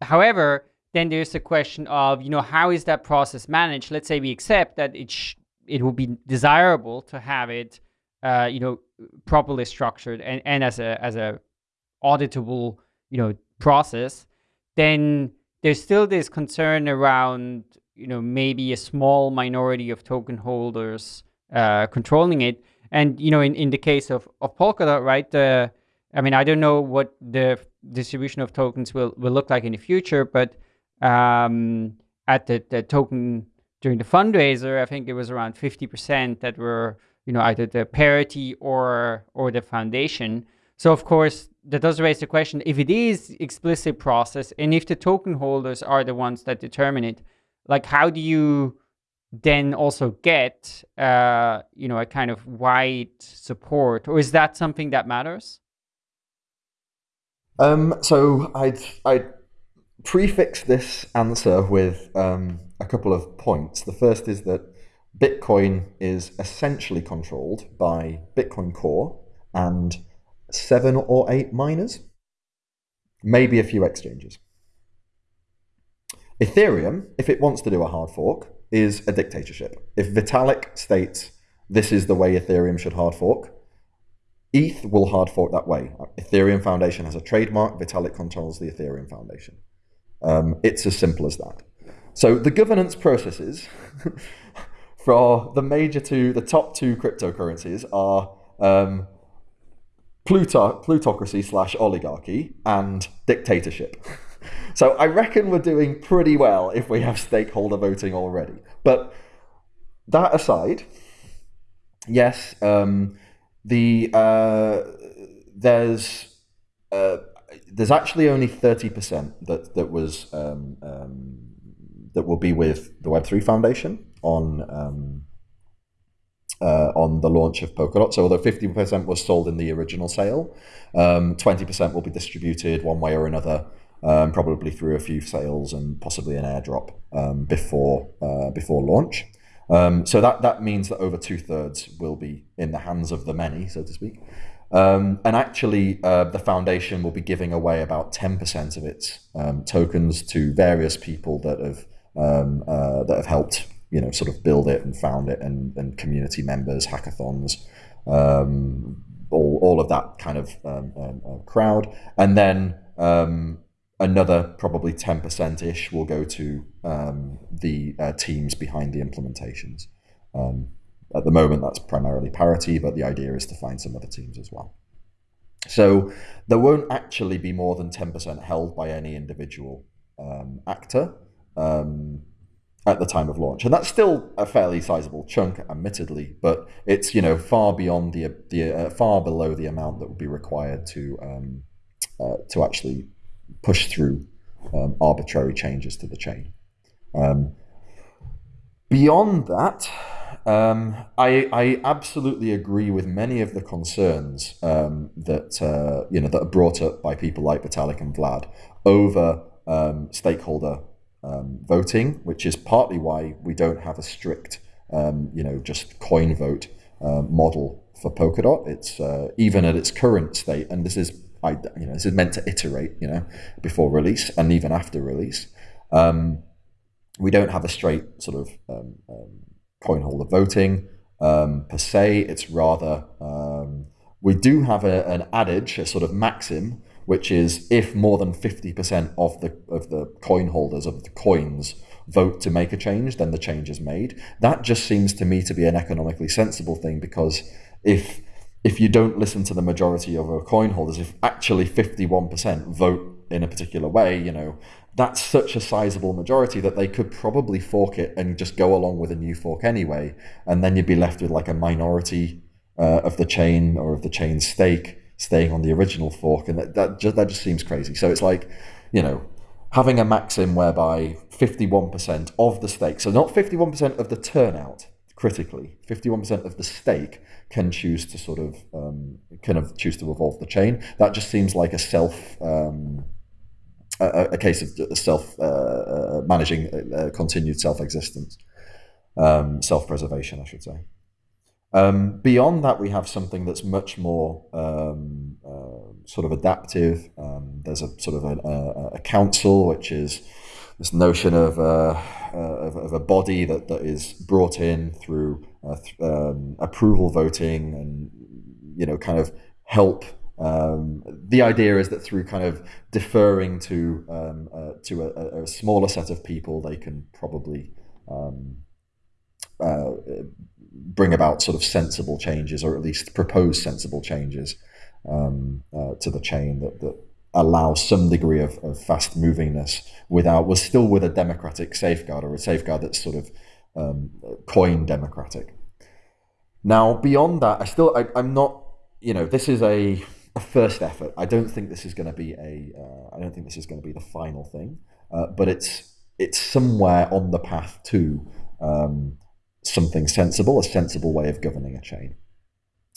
However, then there's the question of, you know, how is that process managed? Let's say we accept that it it will be desirable to have it, uh, you know, properly structured and, and as a as a auditable, you know, process. Then there's still this concern around, you know, maybe a small minority of token holders uh, controlling it. And you know, in, in the case of, of Polkadot, right? I mean, I don't know what the distribution of tokens will, will look like in the future, but um, at the, the token during the fundraiser, I think it was around 50% that were, you know, either the parity or or the foundation. So of course, that does raise the question, if it is explicit process and if the token holders are the ones that determine it, like how do you then also get, uh, you know, a kind of wide support or is that something that matters? Um, so I'd, I'd prefix this answer with um, a couple of points. The first is that Bitcoin is essentially controlled by Bitcoin Core and seven or eight miners, maybe a few exchanges. Ethereum, if it wants to do a hard fork, is a dictatorship. If Vitalik states this is the way Ethereum should hard fork, ETH will hard fork that way. Ethereum Foundation has a trademark. Vitalik controls the Ethereum Foundation. Um, it's as simple as that. So the governance processes for the major two, the top two cryptocurrencies are um, plutocracy slash oligarchy and dictatorship. so I reckon we're doing pretty well if we have stakeholder voting already. But that aside, yes, um, the uh, there's uh, there's actually only thirty percent that that was um, um, that will be with the Web three Foundation on um, uh, on the launch of Polkadot. So although 50% was sold in the original sale, 20% um, will be distributed one way or another, um, probably through a few sales and possibly an airdrop um, before uh, before launch. So that that means that over two thirds will be in the hands of the many, so to speak. Um, and actually, uh, the foundation will be giving away about 10% of its um, tokens to various people that have uh, that have helped you know sort of build it and found it and, and community members hackathons um, all, all of that kind of um, um, uh, crowd. And then um, another probably 10% ish will go to um, the uh, teams behind the implementations. Um, at the moment that's primarily parity but the idea is to find some other teams as well so there won't actually be more than 10% held by any individual actor um, at the time of launch, and that's still a fairly sizable chunk, admittedly, but it's you know far beyond the the uh, far below the amount that would be required to um, uh, to actually push through um, arbitrary changes to the chain. Um, beyond that, um, I, I absolutely agree with many of the concerns um, that uh, you know that are brought up by people like Vitalik and Vlad over um, stakeholder um, voting, which is partly why we don't have a strict, um, you know, just coin vote uh, model for Polkadot. It's uh, even at its current state, and this is, I, you know, this is meant to iterate, you know, before release and even after release. We don't have a straight sort of um, um, coin holder voting um, per se. It's rather we do have a, an adage, a sort of maxim, which is if more than 50% of the of the coin holders of the coins vote to make a change, then the change is made. That just seems to me to be an economically sensible thing because if if you don't listen to the majority of our coin holders, if actually 51% vote in a particular way, you know, that's such a sizable majority that they could probably fork it and just go along with a new fork anyway. And then you'd be left with like a minority uh, of the chain or of the chain stake staying on the original fork, and that that just, that just seems crazy. So it's like, you know, having a maxim whereby 51% of the stake, so not 51% of the turnout, critically, 51% of the stake can choose to sort of um, kind of choose to evolve the chain. That just seems like a self. Um, a, a, case of self uh, uh, managing uh, continued self existence, um, self preservation, I should say. Um, beyond that, we have something that's much more um, uh, sort of adaptive. Um, there's a sort of a, a, a, council, which is this notion of, uh, uh, of, of, a body that, that is brought in through uh, th- um, approval voting and, you know, kind of help. Um, the idea is that through kind of deferring to um, uh, to a, a, smaller set of people, they can probably uh, bring about sort of sensible changes, or at least propose sensible changes um, uh, to the chain that, that allow some degree of, of fast movingness without was still with a democratic safeguard or a safeguard that's sort of um, coin democratic. Now, beyond that, I still I, am not. You know, this is a, a, first effort. I don't think this is going to be a. Uh, I don't think this is going to be the final thing. Uh, but it's it's somewhere on the path to um, something sensible, a sensible way of governing a chain.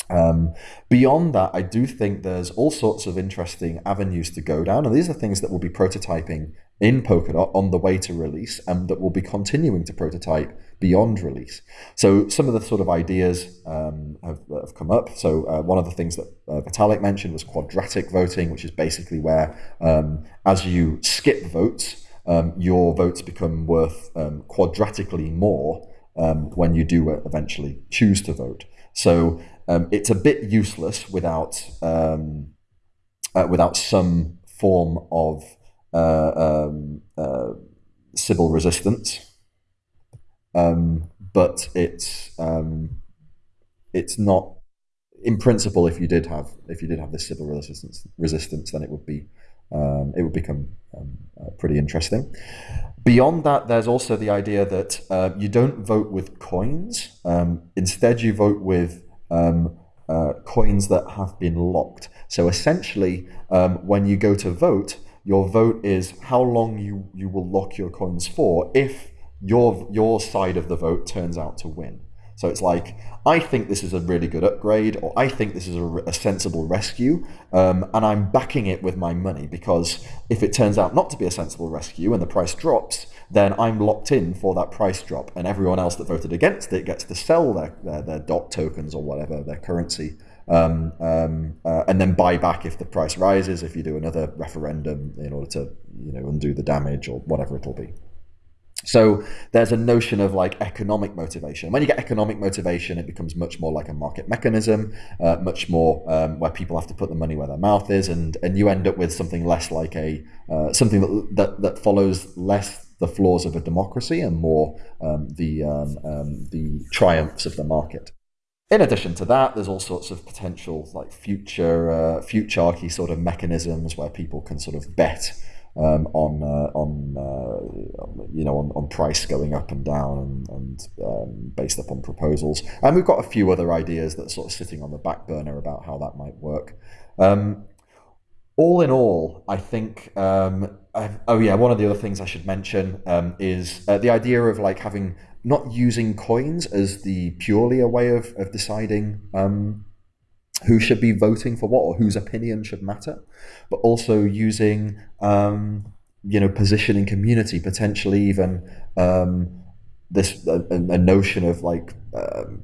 Um, beyond that, I do think there's all sorts of interesting avenues to go down, and these are things that we'll be prototyping in Polkadot on the way to release, and that we'll be continuing to prototype beyond release. So some of the sort of ideas um, have, have, come up. So uh, one of the things that uh, Vitalik mentioned was quadratic voting, which is basically where um, as you skip votes, um, your votes become worth um, quadratically more um, when you do eventually choose to vote. So um, it's a bit useless without uh, without some form of uh, um, but it's it's not in principle, if you did have if you did have this Sybil resistance resistance, then it would be um, it would become um, uh, pretty interesting. Beyond that, there's also the idea that uh, you don't vote with coins. Um, instead, you vote with um, uh, coins that have been locked. So essentially, um, when you go to vote, your vote is how long you, you will lock your coins for if your your side of the vote turns out to win. So it's like, I think this is a really good upgrade, or I think this is a, a sensible rescue, um, and I'm backing it with my money because if it turns out not to be a sensible rescue and the price drops, then I'm locked in for that price drop, and everyone else that voted against it gets to sell their, their, their DOT tokens or whatever, their currency, um, um, uh, and then buy back if the price rises, if you do another referendum in order to you know undo the damage or whatever it'll be. So there's a notion of like economic motivation. When you get economic motivation, it becomes much more like a market mechanism, uh, much more um, where people have to put the money where their mouth is, and and you end up with something less like a uh, something that, that that follows less the flaws of a democracy and more um, the um, um the triumphs of the market. In addition to that, there's all sorts of potential like future uh, futurarchy sort of mechanisms where people can sort of bet um, on uh, on uh, you know on, on price going up and down and, and um, based upon proposals. And we've got a few other ideas that sort of sitting on the back burner about how that might work. Um, all in all, I think. Um, oh yeah, one of the other things I should mention um, is uh, the idea of like having not using coins as the purely a way of, of deciding um, who should be voting for what or whose opinion should matter, but also using um, you know positioning community potentially even um, this a, a, notion of like um,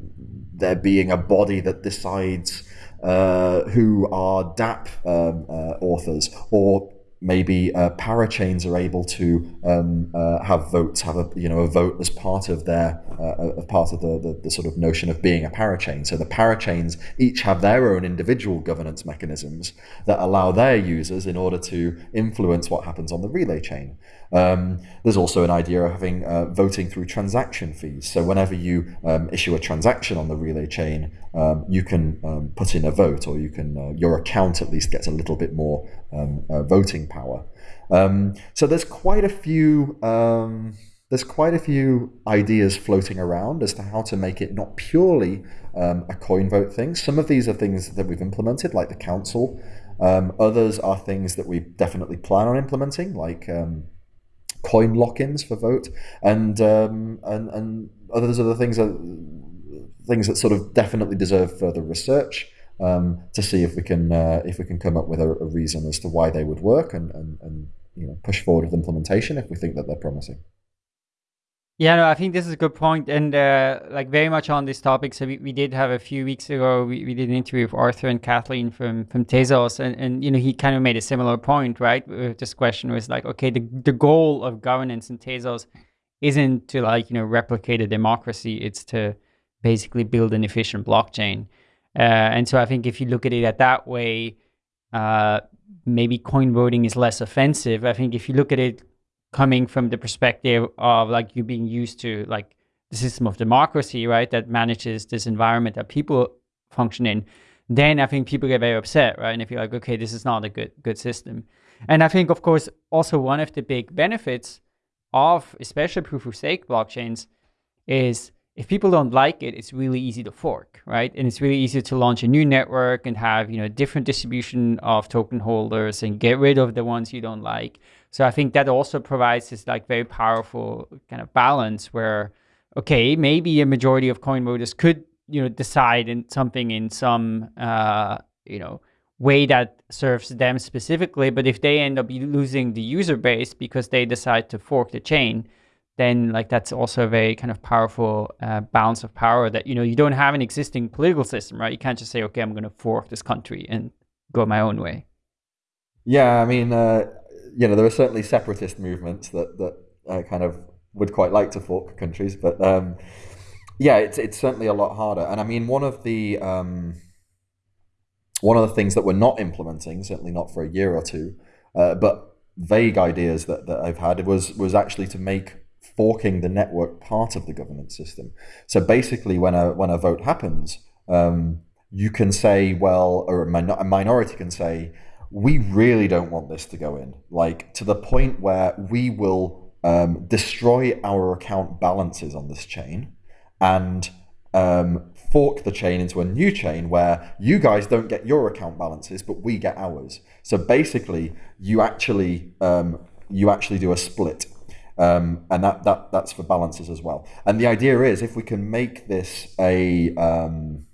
there being a body that decides uh, who are DApp um, uh, authors or maybe uh, parachains are able to um, uh, have votes, have a you know a vote as part of their uh, part of the, the, the sort of notion of being a parachain. So the parachains each have their own individual governance mechanisms that allow their users in order to influence what happens on the relay chain. Um, there's also an idea of having uh, voting through transaction fees. So whenever you um, issue a transaction on the relay chain, um, you can um, put in a vote, or you can uh, your account at least gets a little bit more um, uh, voting power. Um, so there's quite a few there's quite a few ideas floating around as to how to make it not purely a coin vote thing. Some of these are things that we've implemented, like the council. Others are things that we definitely plan on implementing, like coin lock-ins for vote, and um, and and others the things that things that sort of definitely deserve further research um, to see if we can uh, if we can come up with a, a, reason as to why they would work and, and, and you know push forward with implementation if we think that they're promising. Yeah, no, I think this is a good point, and uh, like very much on this topic. So we, we did have a few weeks ago, we, we did an interview with Arthur and Kathleen from from Tezos, and, and you know he kind of made a similar point, right? This question was like, okay, the the goal of governance in Tezos isn't to like you know replicate a democracy; it's to basically build an efficient blockchain. Uh, and so I think if you look at it at that way, uh, maybe coin voting is less offensive. I think if you look at it coming from the perspective of like you being used to like the system of democracy, right, that manages this environment that people function in, then I think people get very upset, right? And if you're like, okay, this is not a good good system. And I think, of course, also one of the big benefits of especially proof of stake blockchains is if people don't like it, it's really easy to fork, right? And it's really easy to launch a new network and have, you know, different distribution of token holders and get rid of the ones you don't like. So I think that also provides this like very powerful kind of balance where, okay, maybe a majority of coin voters could, you know, decide in something in some, uh, you know, way that serves them specifically. But if they end up losing the user base because they decide to fork the chain, then like that's also a very kind of powerful uh, balance of power that you know you don't have an existing political system, right? You can't just say, okay, I'm going to fork this country and go my own way. Yeah, I mean, uh, you know, there are certainly separatist movements that that uh, kind of would quite like to fork countries, but um, yeah, it's it's certainly a lot harder. And I mean, one of the um, one of the things that we're not implementing, certainly not for a year or two, uh, but vague ideas that, that I've had was was actually to make forking the network part of the governance system. So basically, when a when a vote happens, um, you can say, well, or a, min- a minority can say, we really don't want this to go in, like to the point where we will um, destroy our account balances on this chain and um, fork the chain into a new chain where you guys don't get your account balances, but we get ours. So basically, you actually um, you actually do a split, um, and that that that's for balances as well. And the idea is if we can make this a um,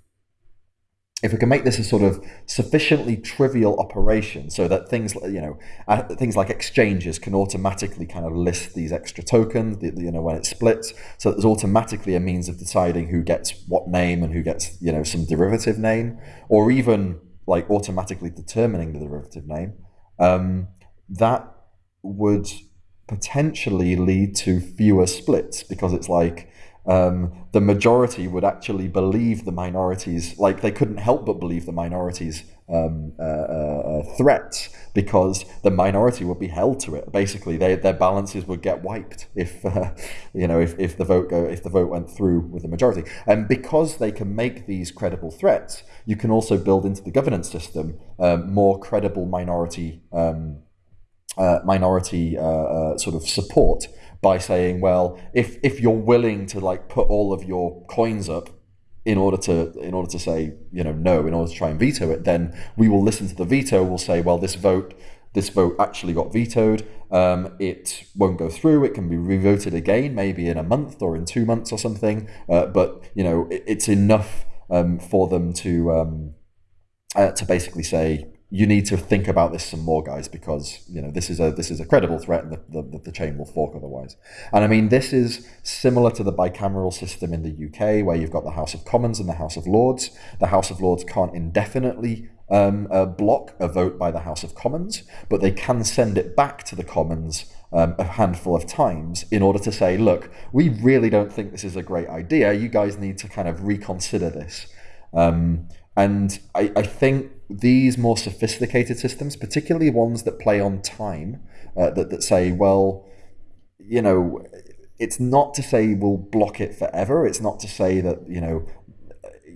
if we can make this a sort of sufficiently trivial operation so that things you know uh, things like exchanges can automatically kind of list these extra tokens you know when it splits so there's automatically a means of deciding who gets what name and who gets you know some derivative name or even like automatically determining the derivative name um, that would potentially lead to fewer splits because it's like um, the majority would actually believe the minorities, like they couldn't help but believe the minorities' um, uh, uh, uh, threats because the minority would be held to it. Basically, they, their balances would get wiped if uh, you know if, if the vote go if the vote went through with the majority. And because they can make these credible threats, you can also build into the governance system um, more credible minority. Um, uh, minority uh, sort of support by saying, well, if if you're willing to like put all of your coins up in order to in order to say you know no in order to try and veto it, then we will listen to the veto. We'll say, well, this vote this vote actually got vetoed. Um, it won't go through. It can be revoted again, maybe in a month or in two months or something. Uh, but you know, it, it's enough um, for them to um, uh, to basically say you need to think about this some more, guys, because you know this is a this is a credible threat, and the, the, the, chain will fork otherwise. And I mean, this is similar to the bicameral system in the UK, where you've got the House of Commons and the House of Lords. The House of Lords can't indefinitely um, uh, block a vote by the House of Commons, but they can send it back to the Commons um, a handful of times in order to say, look, we really don't think this is a great idea. You guys need to kind of reconsider this. Um, and I, I think these more sophisticated systems, particularly ones that play on time, uh, that, that say, well, you know, it's not to say we'll block it forever. It's not to say that, you know,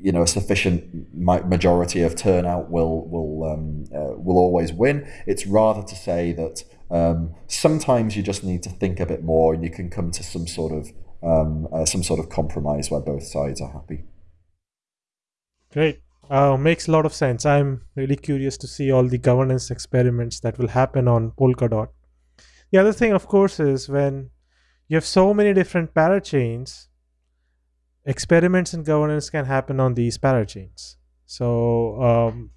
you know, a sufficient majority of turnout will will um, uh, will always win. It's rather to say that um, sometimes you just need to think a bit more, and you can come to some sort of um, uh, some sort of compromise where both sides are happy. Great. Uh, makes a lot of sense. I'm really curious to see all the governance experiments that will happen on Polkadot. The other thing, of course, is when you have so many different parachains, experiments in governance can happen on these parachains. So um,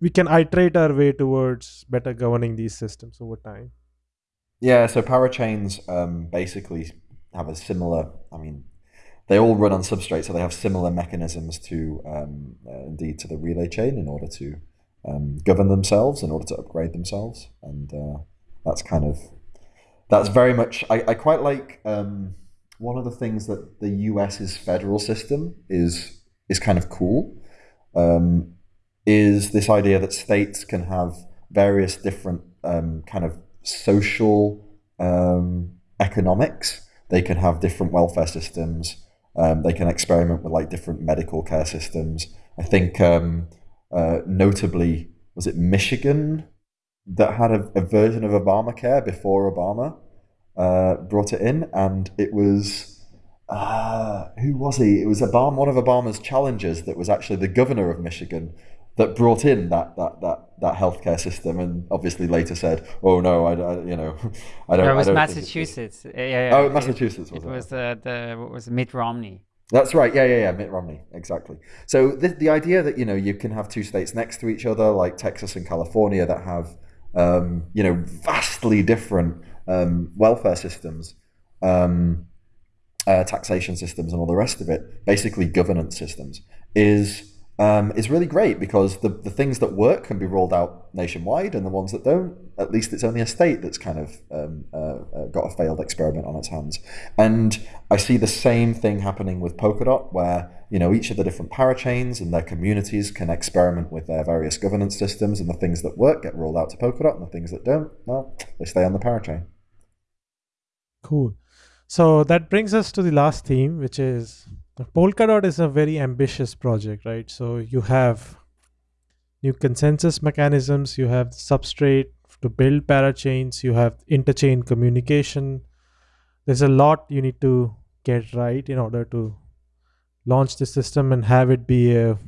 we can iterate our way towards better governing these systems over time. Yeah, so parachains um, basically have a similar, I mean, they all run on substrate, so they have similar mechanisms to um, uh, indeed to the relay chain in order to um, govern themselves, in order to upgrade themselves, and uh, that's kind of that's very much. I, I quite like um, one of the things that the US's federal system is is kind of cool. Um, is this idea that states can have various different um, kind of social um, economics. They can have different welfare systems. Um, they can experiment with like different medical care systems. I think um, uh, notably was it Michigan that had a, a, version of Obamacare before Obama uh, brought it in, and it was uh, who was he? It was Obama, one of Obama's challengers that was actually the governor of Michigan that brought in that that that that healthcare system, and obviously later said, "Oh no, I, I you know, I don't." No, it was Massachusetts. Yeah, yeah, Oh, Massachusetts. Was it, it was uh, the what was Mitt Romney. That's right. Yeah, yeah, yeah. Mitt Romney. Exactly. So the the idea that you know you can have two states next to each other, like Texas and California, that have um, you know vastly different um, welfare systems, um, uh, taxation systems, and all the rest of it, basically governance systems, is um, is really great because the, the things that work can be rolled out nationwide, and the ones that don't, at least it's only a state that's kind of um, uh, uh, got a failed experiment on its hands. And I see the same thing happening with Polkadot, where you know each of the different parachains and their communities can experiment with their various governance systems, and the things that work get rolled out to Polkadot, and the things that don't, well, they stay on the parachain. Cool. So that brings us to the last theme, which is Polkadot is a very ambitious project, right? So you have new consensus mechanisms, you have substrate to build parachains, you have interchain communication. There's a lot you need to get right in order to launch the system and have it be a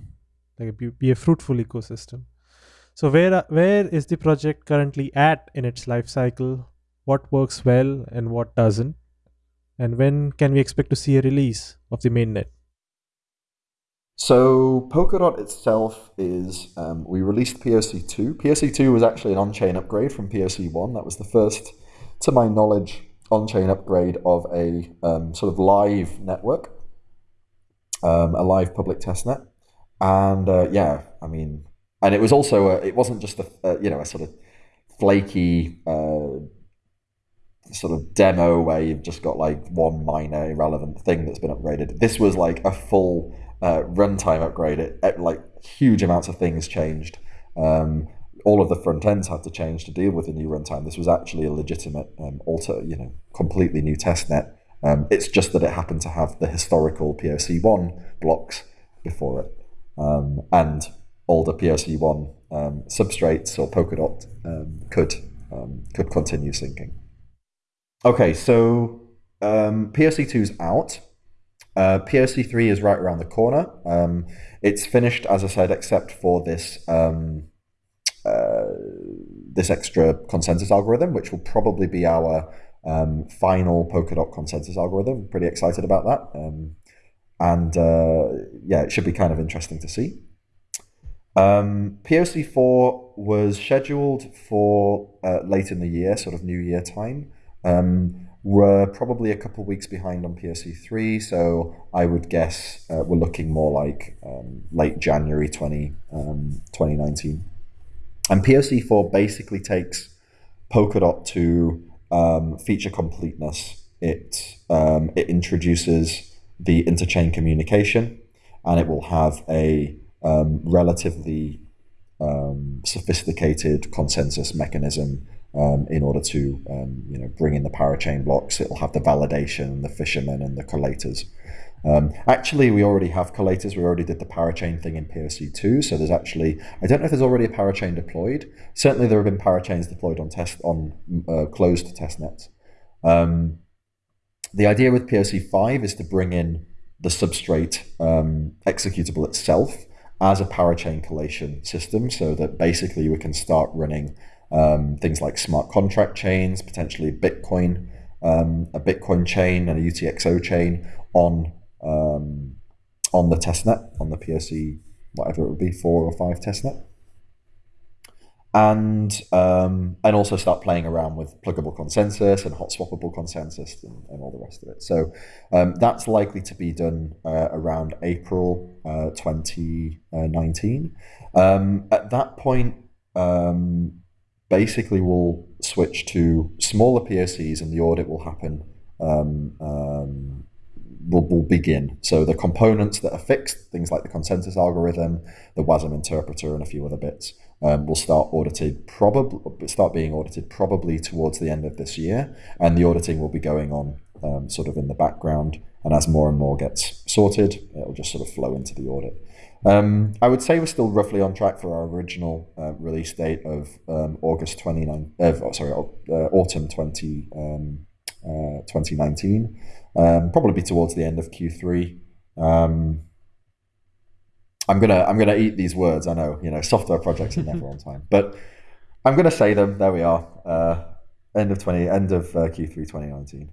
like a, be a fruitful ecosystem. So where where is the project currently at in its life cycle? What works well and what doesn't? And when can we expect to see a release of the mainnet? So Polkadot itself is, um, we released POC2. POC2 was actually an on-chain upgrade from POC1. That was the first, to my knowledge, on-chain upgrade of a um, sort of live network, um, a live public testnet. And uh, yeah, I mean, and it was also, a, it wasn't just a, a, you know, a sort of flaky uh, sort of demo where you've just got like one minor irrelevant thing that's been upgraded. This was like a full uh, runtime upgrade. It, like huge amounts of things changed. Um, all of the front ends had to change to deal with the new runtime. This was actually a legitimate um, alter, you know, completely new test net. Um, it's just that it happened to have the historical POC1 blocks before it, um, and older POC1 um, substrates or Polkadot um, could could continue syncing. Okay, so um, POC2 is out. Uh, POC3 is right around the corner. Um, it's finished, as I said, except for this um, uh, this extra consensus algorithm, which will probably be our um, final Polkadot consensus algorithm. Pretty excited about that. Um, and uh, yeah, it should be kind of interesting to see. Um, POC4 was scheduled for uh, late in the year, sort of New Year time. Um, we're probably a couple weeks behind on POC3, so I would guess uh, we're looking more like um, late January 20, um, 2019. And POC4 basically takes Polkadot to um, feature completeness. It, um, it introduces the interchain communication, and it will have a um, relatively um, sophisticated consensus mechanism um, in order to um, you know bring in the parachain blocks. It'll have the validation, the fishermen, and the collators. Um, actually, we already have collators. We already did the parachain thing in POC2. So there's actually, I don't know if there's already a parachain deployed. Certainly, there have been parachains deployed on test on uh, closed test nets. Um, the idea with POC5 is to bring in the substrate um, executable itself as a parachain collation system, so that basically we can start running um, things like smart contract chains, potentially Bitcoin, um, a Bitcoin chain and a UTXO chain on um, on the testnet, on the POC, whatever it would be, four or five testnet. And um, and also start playing around with pluggable consensus and hot swappable consensus and, and all the rest of it. So um, that's likely to be done uh, around April uh, 2019. Um, at that point, um, basically will switch to smaller POCs and the audit will happen, um, um, will, will begin. So the components that are fixed, things like the consensus algorithm, the WASM interpreter, and a few other bits, um, will start audited probably start being audited probably towards the end of this year, and the auditing will be going on um, sort of in the background. And as more and more gets sorted, it'll just sort of flow into the audit. Um, I would say we're still roughly on track for our original uh, release date of um, August 29, uh, oh, sorry, uh, autumn 20, um, uh, 2019. Um, probably be towards the end of Q3. Um, I'm gonna I'm gonna eat these words. I know you know software projects are never on time, but I'm gonna say them. There we are. Uh, end of 20 end of uh, Q3 2019.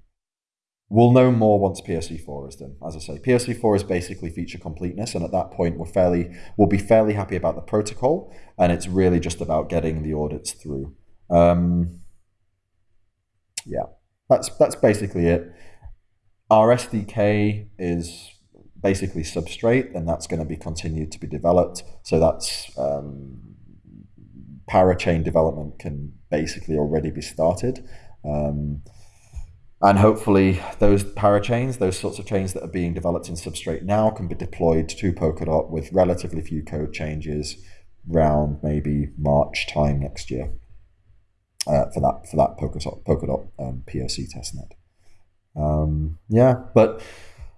We'll know more once POC4 is done. As I say, POC4 is basically feature completeness, and at that point, we're fairly we'll be fairly happy about the protocol, and it's really just about getting the audits through. Um, yeah, that's that's basically it. Our SDK is basically substrate, and that's going to be continued to be developed. So that's um, parachain development can basically already be started. Um, and hopefully those parachains, those sorts of chains that are being developed in Substrate now can be deployed to Polkadot with relatively few code changes around maybe March time next year uh, for that for that Polkadot, Polkadot um, POC testnet. Um, yeah, but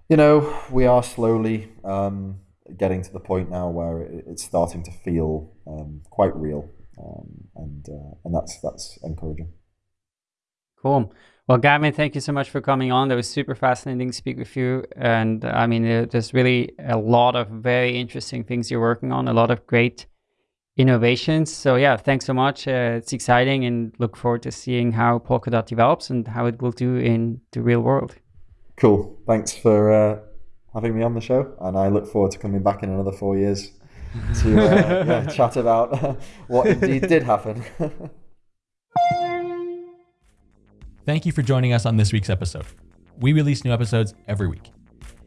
you know we are slowly um, getting to the point now where it, it's starting to feel um, quite real, um, and uh, and that's that's encouraging. Cool. Well, Gavin, thank you so much for coming on. That was super fascinating to speak with you. And I mean, there's really a lot of very interesting things you're working on, a lot of great innovations. So yeah, thanks so much. Uh, it's exciting and look forward to seeing how Polkadot develops and how it will do in the real world. Cool. Thanks for uh, having me on the show. And I look forward to coming back in another four years to uh, yeah, chat about what indeed did happen. Thank you for joining us on this week's episode. We release new episodes every week.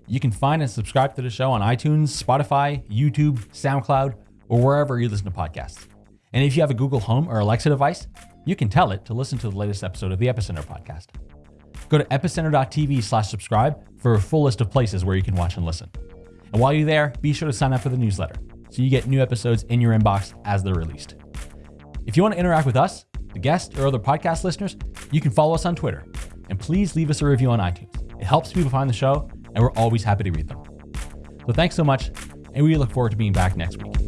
You can find and subscribe to the show on iTunes, Spotify, YouTube, SoundCloud, or wherever you listen to podcasts. And if you have a Google Home or Alexa device, you can tell it to listen to the latest episode of the Epicenter podcast. Go to epicenter.tv slash subscribe for a full list of places where you can watch and listen. And while you're there, be sure to sign up for the newsletter so you get new episodes in your inbox as they're released. If you want to interact with us, the guests, or other podcast listeners, you can follow us on Twitter. And please leave us a review on iTunes. It helps people find the show, and we're always happy to read them. So thanks so much, and we look forward to being back next week.